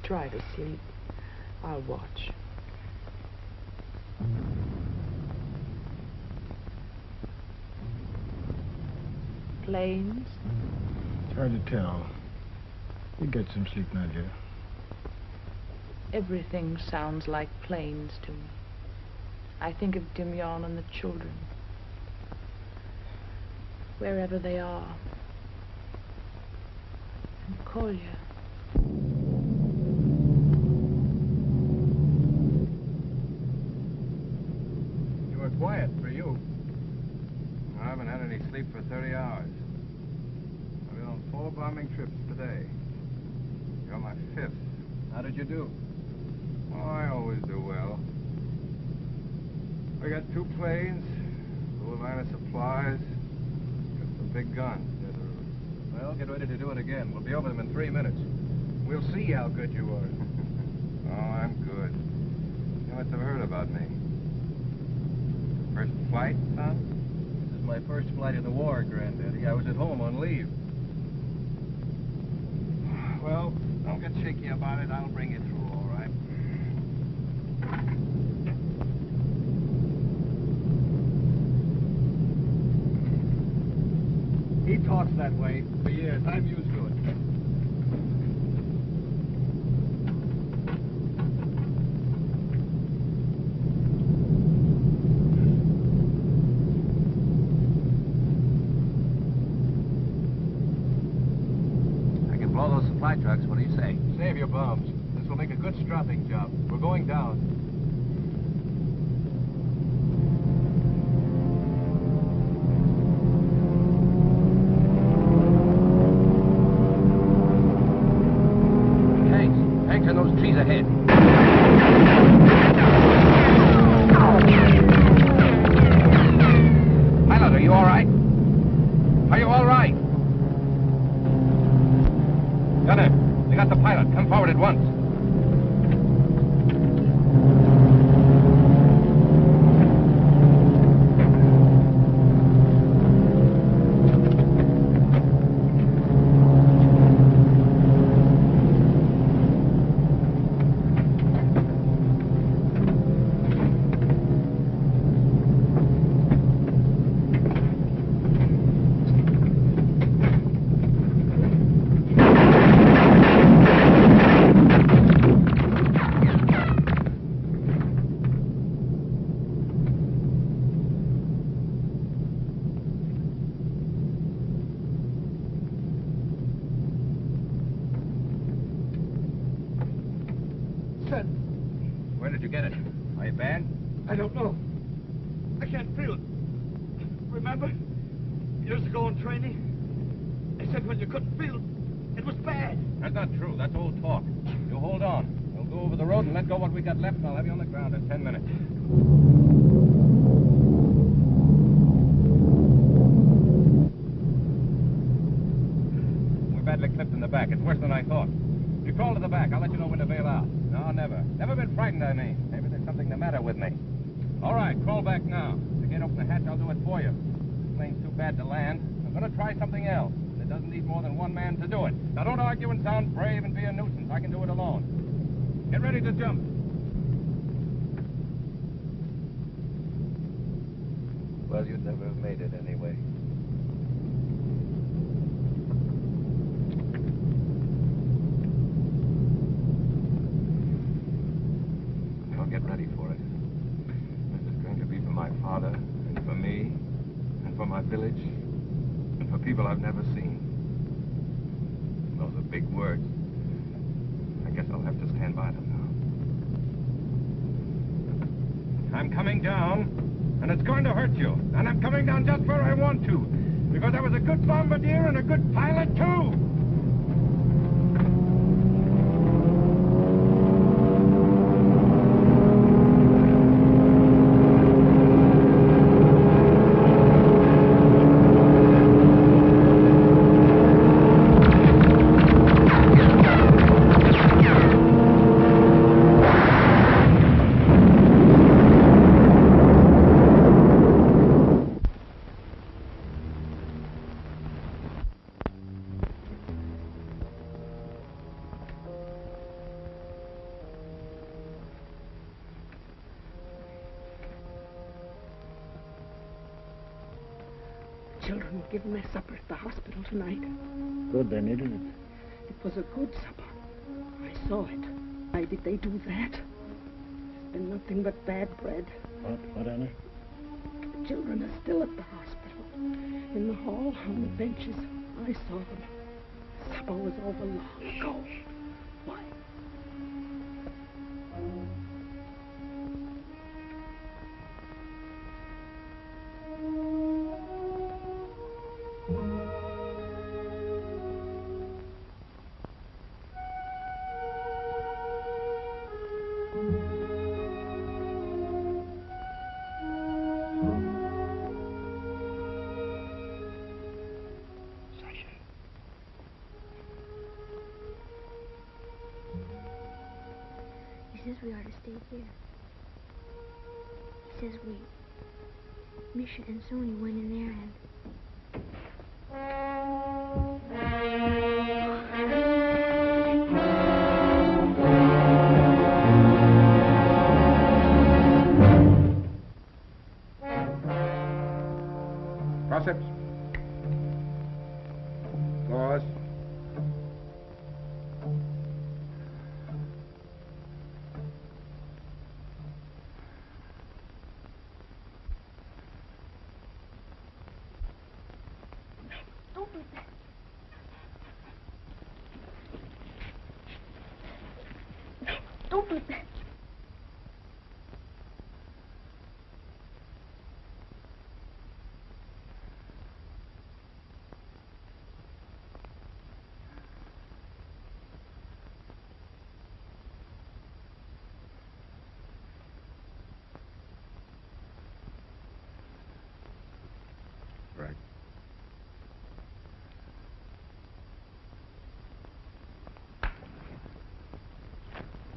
Try to sleep. I'll watch. Planes? It's hard to tell. You get some sleep, Nadia. Everything sounds like planes to me. I think of Dimyon and the children. Wherever they are. And Kolya. You were quiet for you. I haven't had any sleep for 30 hours. I've been on four bombing trips today. You're my fifth. How did you do? Oh, I always do well. I got two planes, a little line of supplies, got some big guns. Well, get ready to do it again. We'll be over them in three minutes. We'll see how good you are. oh, I'm good. You must have heard about me. First flight, son? This is my first flight in the war, Granddaddy. I was at home on leave. Years ago in training, they said when you couldn't feel it, was bad. That's not true. That's old talk. You hold on. We'll go over the road and let go what we got left, and I'll have you on the ground in ten minutes. We're badly clipped in the back. It's worse than I thought. You crawl to the back. I'll let you know when to bail out. No, never. Never been frightened, I mean. Maybe there's something the matter with me. All right, crawl back now. If you can't open the hatch, I'll do it for you. Plane's too bad to land. I'm to try something else. And it doesn't need more than one man to do it. Now, don't argue and sound brave and be a nuisance. I can do it alone. Get ready to jump. Well, you'd never have made it anyway. And Sony went in there and...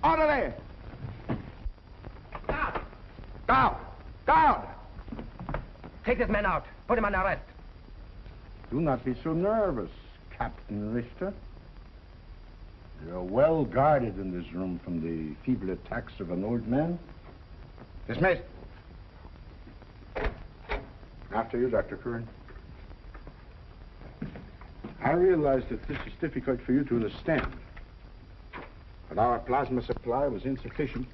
Orderly! Down! Down! Guard! Take this man out. Put him on arrest. Do not be so nervous, Captain Richter. You're well guarded in this room from the feeble attacks of an old man. Dismissed. After you, Dr. Kurin. I realize that this is difficult for you to understand. But our plasma supply was insufficient,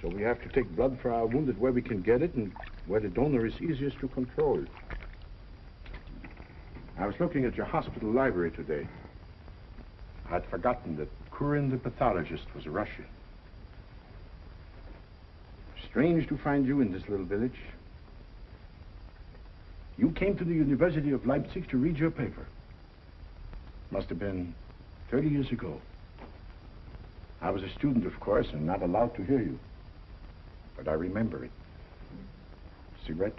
so we have to take blood for our wounded where we can get it and where the donor is easiest to control. I was looking at your hospital library today. I'd forgotten that Kurin the pathologist was a Russian. Strange to find you in this little village. You came to the University of Leipzig to read your paper. Must have been 30 years ago. I was a student, of course, and not allowed to hear you. But I remember it. Cigarette?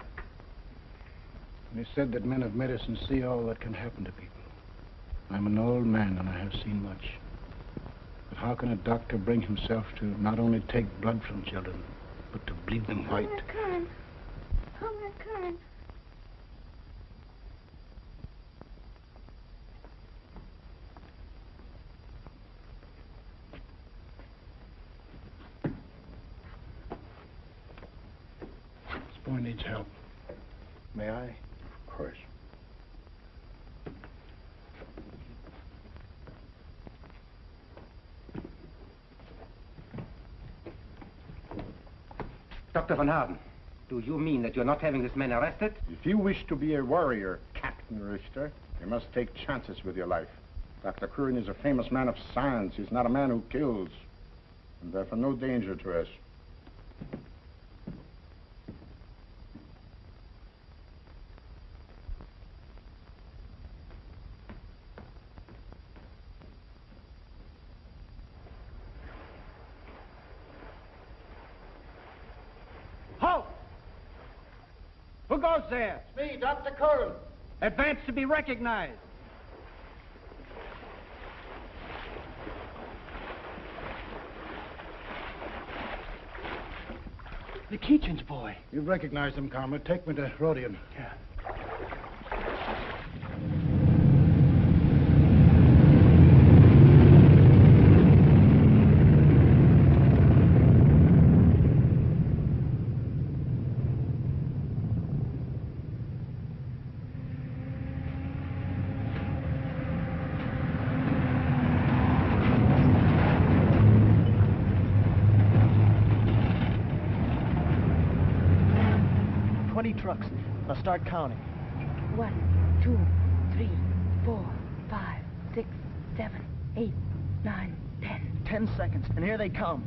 It is said that men of medicine see all that can happen to people. I'm an old man and I have seen much. But how can a doctor bring himself to not only take blood from children, but to bleed them white? Kern. Comrade Kern. This boy needs help. May I? Of course. Dr. von Harden, do you mean that you're not having this man arrested? If you wish to be a warrior, Captain Richter, you must take chances with your life. Dr. Kurin is a famous man of science. He's not a man who kills. And therefore no danger to us. Halt! Who goes there? Me, Dr. Kurin. Advance to be recognized. The Keechan's boy. You've recognized him, comrade. Take me to Rodion. Yeah. 20 trucks. Now start counting. One, two, three, four, five, six, seven, eight, nine, ten. 10 seconds, and here they come.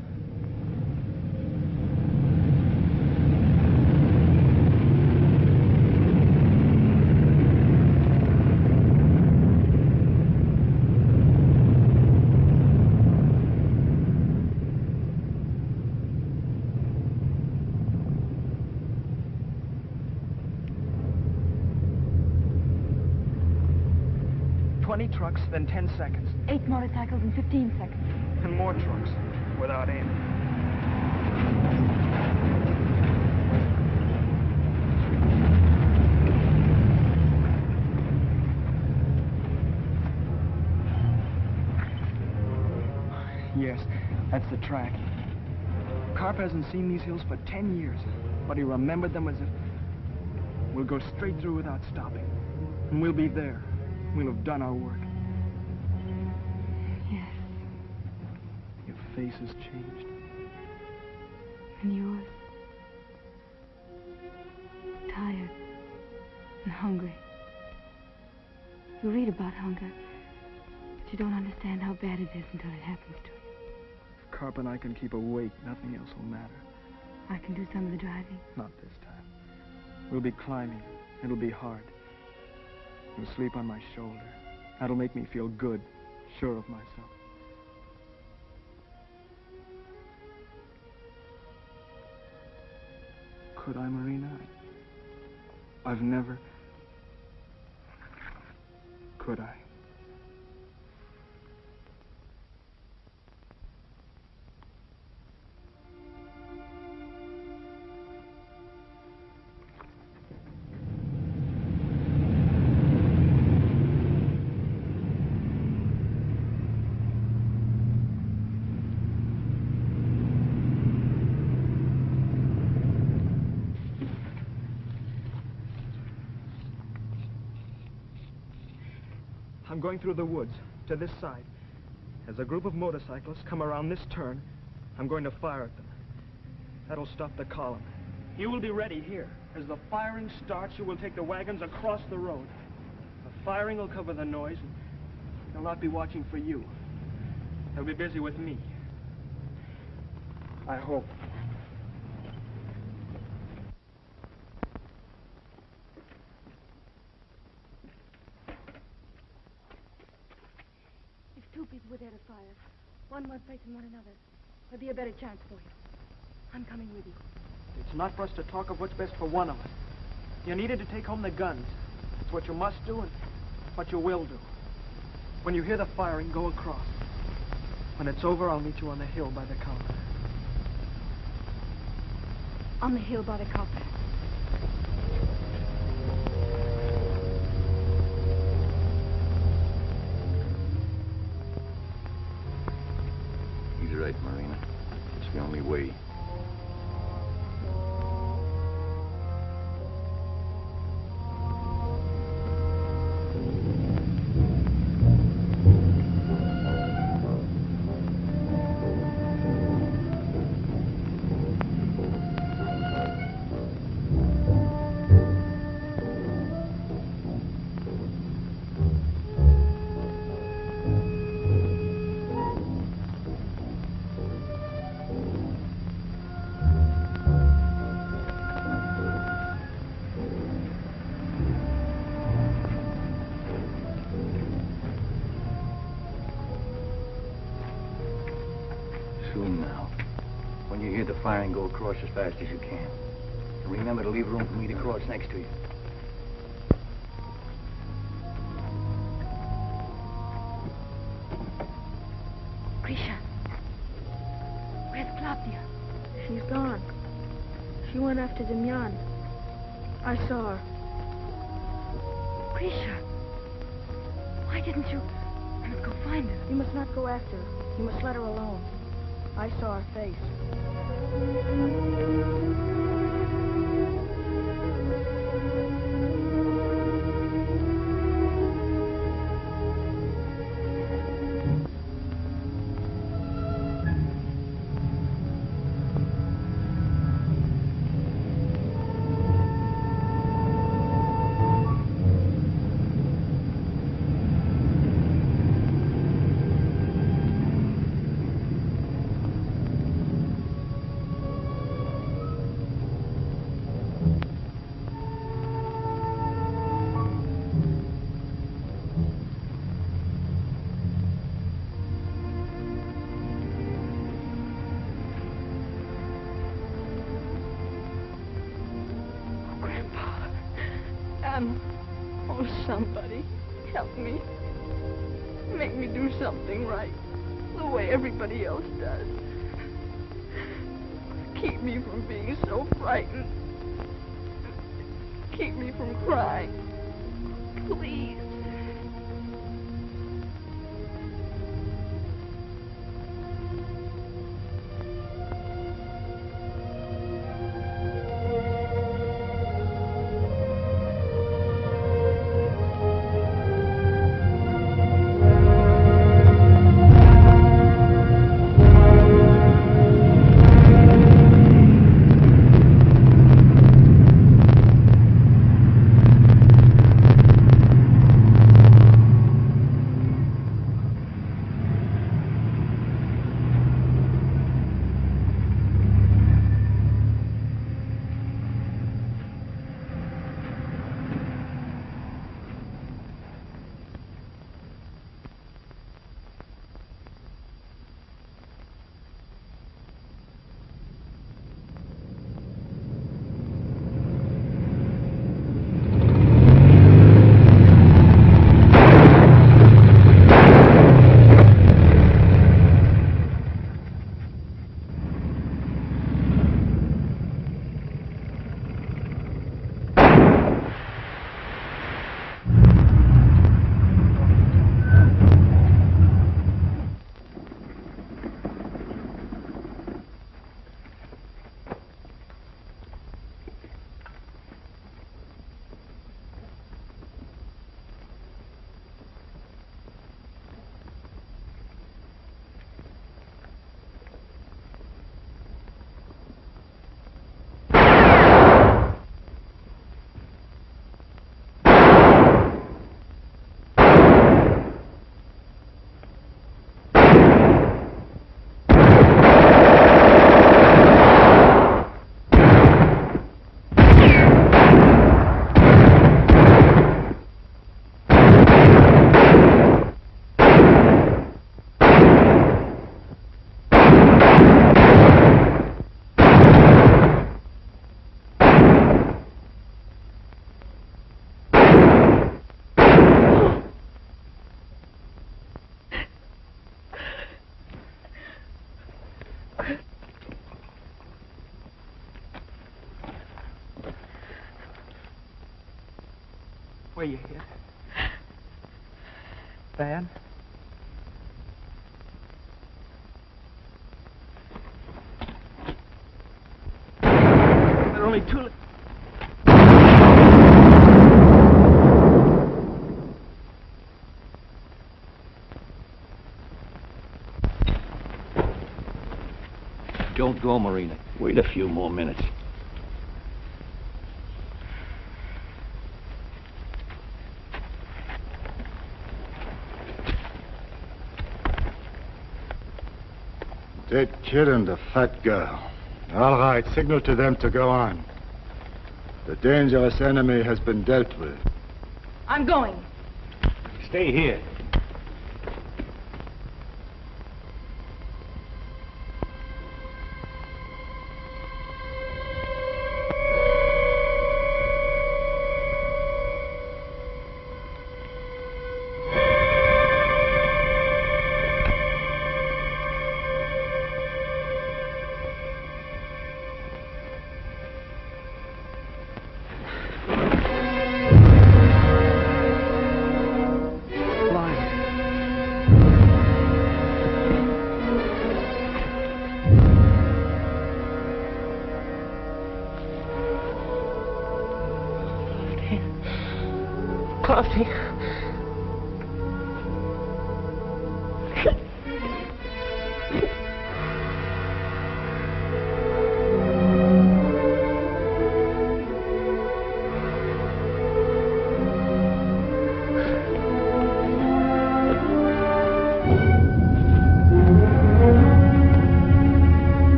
Then 10 seconds. Eight motorcycles in 15 seconds. And more trucks, without aim. Yes, that's the track. Karp hasn't seen these hills for 10 years, but he remembered them as if... We'll go straight through without stopping. And we'll be there. We'll have done our work. Face has changed. and yours. Tired and hungry. You read about hunger, but you don't understand how bad it is until it happens to you. If Karp and I can keep awake, nothing else will matter. I can do some of the driving. Not this time. We'll be climbing. It'll be hard. You'll sleep on my shoulder. That'll make me feel good, sure of myself. Could I, Marina? I've never... Could I? Going through the woods, to this side. As a group of motorcyclists come around this turn, I'm going to fire at them. That'll stop the column. You will be ready here. As the firing starts, you will take the wagons across the road. The firing will cover the noise, and they'll not be watching for you. They'll be busy with me. I hope. If two people were there to fire, one one facing one another, there'd be a better chance for you. I'm coming with you. It's not for us to talk of what's best for one of us. You needed to take home the guns. It's what you must do and what you will do. When you hear the firing, go across. When it's over, I'll meet you on the hill by the counter. On the hill by the copper. Across as fast as you can. And remember to leave room for me to cross next to you. Where you hit? Bad? There are only two. Don't go, Marina. Wait a few more minutes. Dead kid and the fat girl. All right, signal to them to go on. The dangerous enemy has been dealt with. I'm going. Stay here.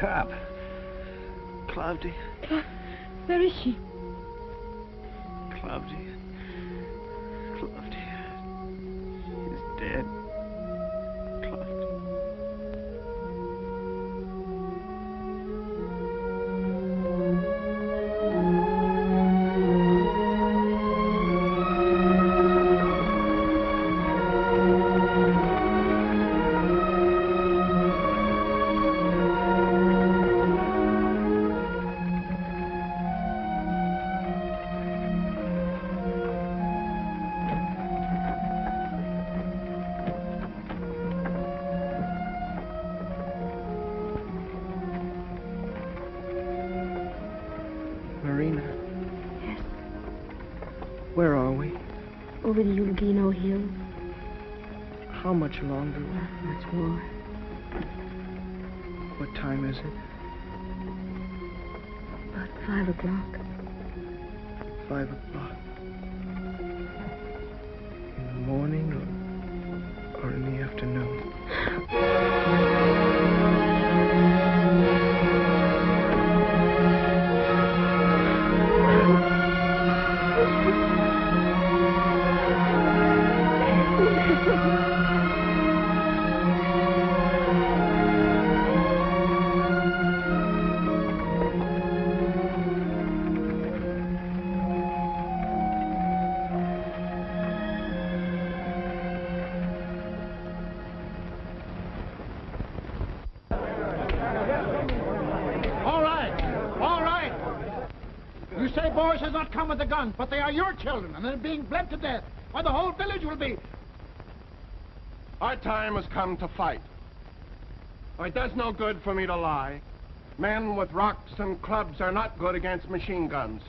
Cop. Cloudy. Cla- much longer? Much more. What time is it? About five o'clock. All right, all right. You say boys has not come with the guns, but they are your children, and they're being bled to death. Why, the whole village will be. Our time has come to fight. Oh, it does no good for me to lie. Men with rocks and clubs are not good against machine guns.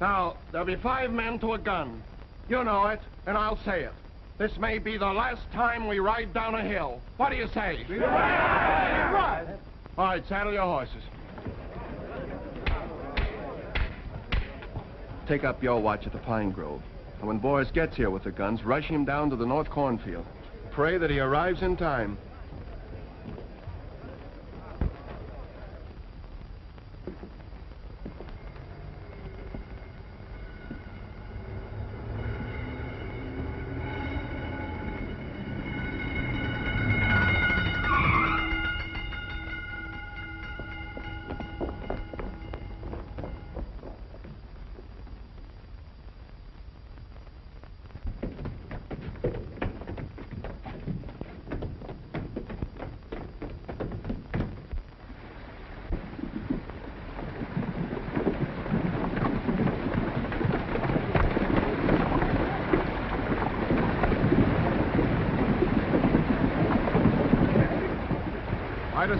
Now, there'll be five men to a gun. You know it, and I'll say it. This may be the last time we ride down a hill. What do you say? Right. All right, saddle your horses. Take up your watch at the Pine Grove. And when Boris gets here with the guns, rush him down to the North Cornfield. Pray that he arrives in time.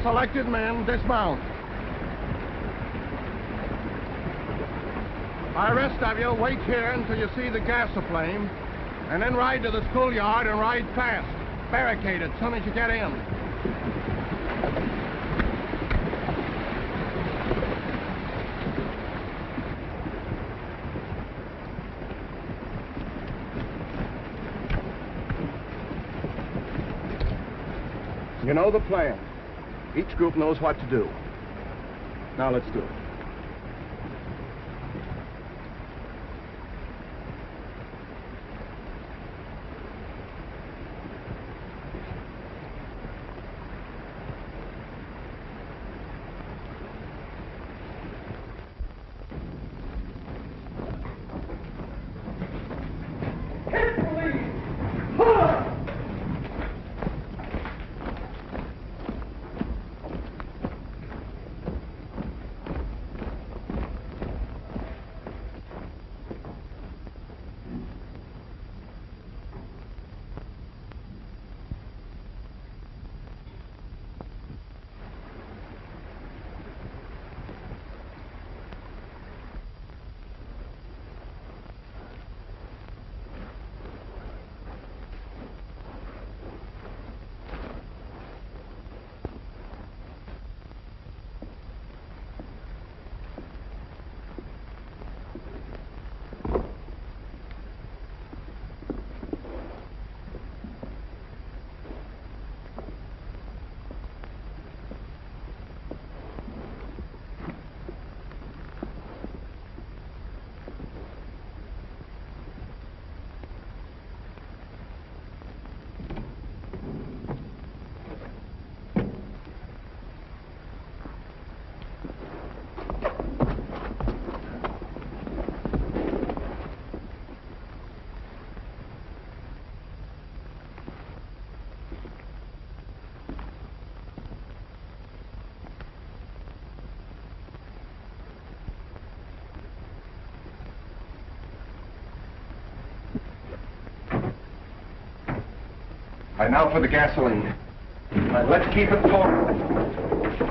Selected men dismount. I rest of you, wait here until you see the gas aflame, and then ride to the schoolyard and ride fast. Barricade it as soon as you get in. You know the plan. Each group knows what to do. Now let's do it. And now for the gasoline. Let's keep it pouring.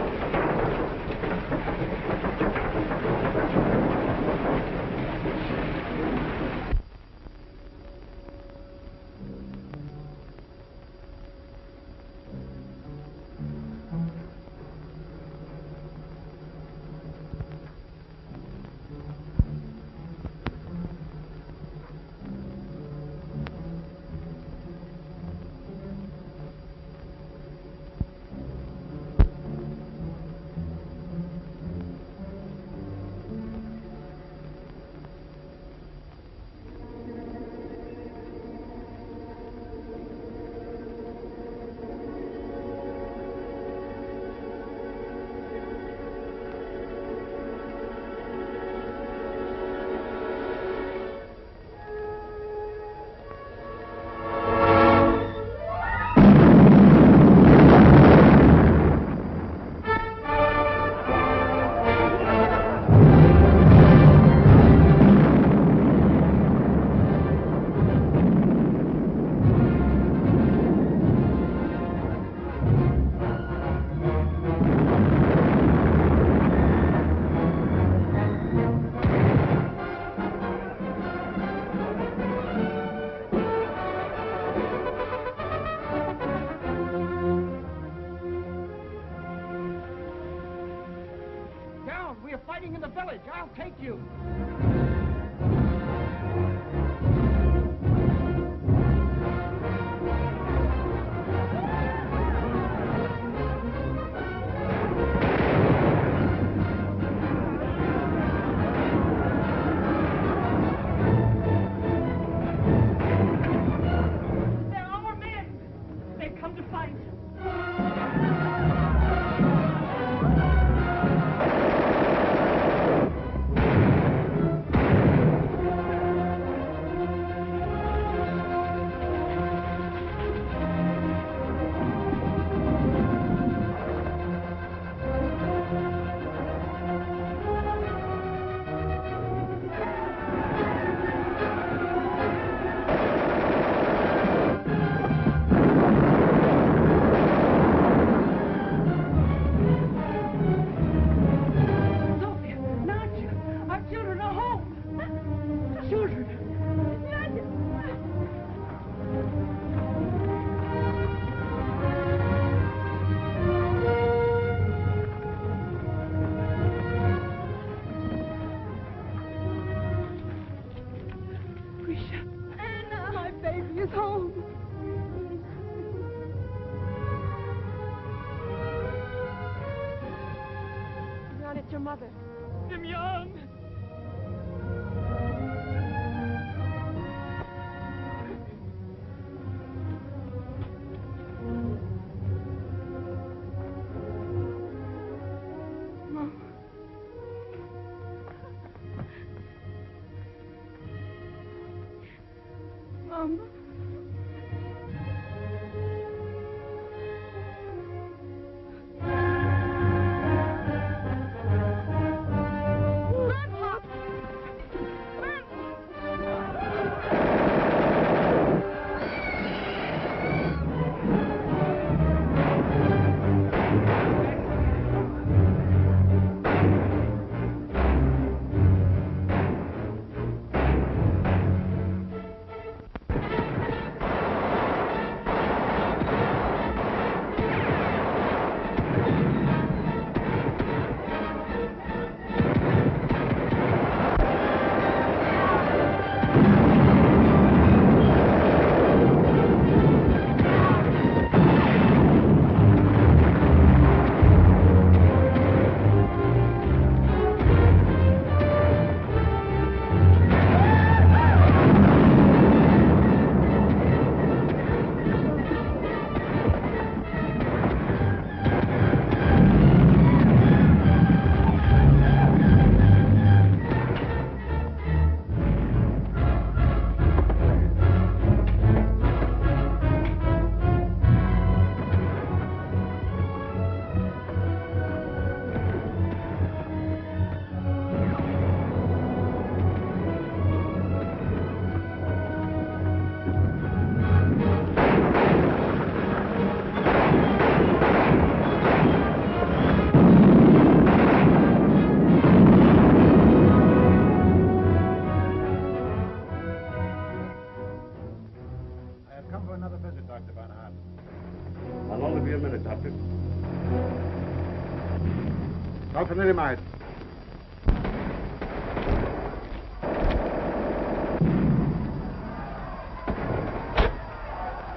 Auf in Rimmeid.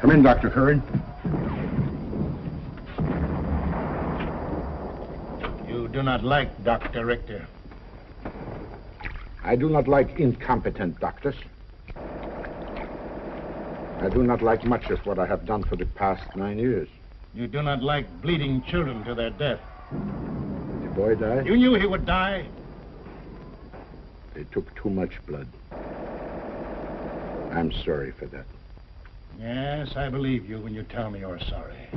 Come in, Dr. Kurin. You do not like Dr. Richter. I do not like incompetent doctors. I do not like much of what I have done for the past nine years. You do not like bleeding children to their death. The boy died. You knew he would die. They took too much blood. I'm sorry for that. Yes, I believe you when you tell me you're sorry.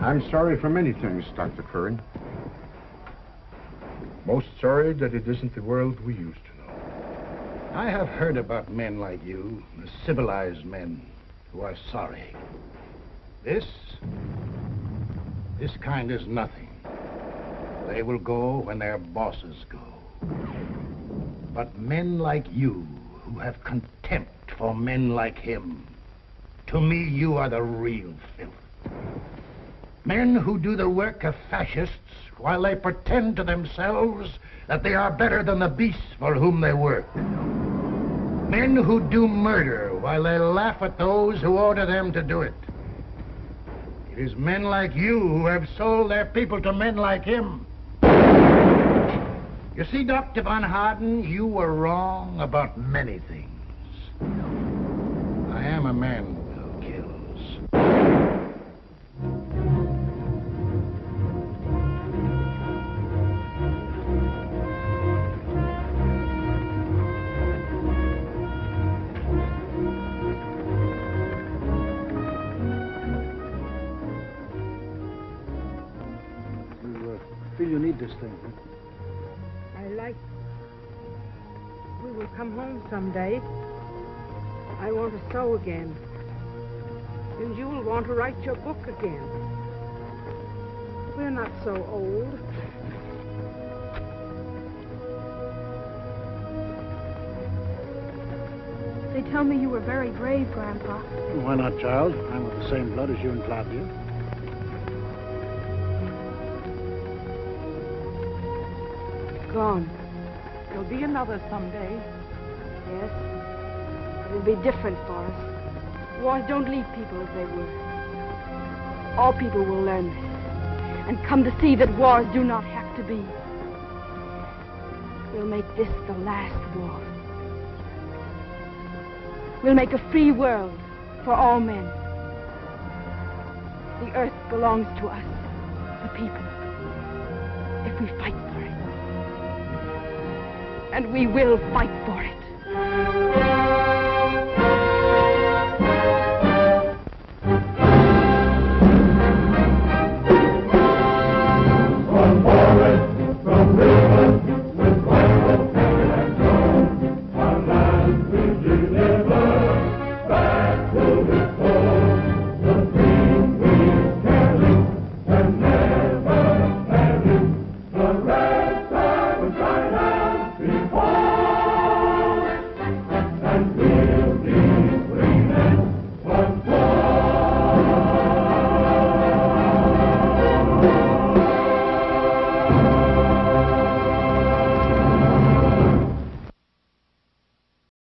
I'm sorry for many things, Dr. Kurin. Most sorry that it isn't the world we used to know. I have heard about men like you, the civilized men who are sorry. This, this kind is nothing. They will go when their bosses go. But men like you, who have contempt for men like him, to me you are the real filth. Men who do the work of fascists while they pretend to themselves that they are better than the beasts for whom they work. Men who do murder while they laugh at those who order them to do it. Is men like you who have sold their people to men like him. You see, Dr. Von Harden, you were wrong about many things. I am a man this thing, huh? I like. We will come home someday. I want to sew again. And you will want to write your book again. We're not so old. They tell me you were very brave, Grandpa. Why not, child? I'm of the same blood as you and Claudia. Gone. There'll be another someday. Yes. It'll be different for us. Wars don't leave people as they were. All people will learn this and come to see that wars do not have to be. We'll make this the last war. We'll make a free world for all men. The earth belongs to us, the people, if we fight for it. And we will fight for it.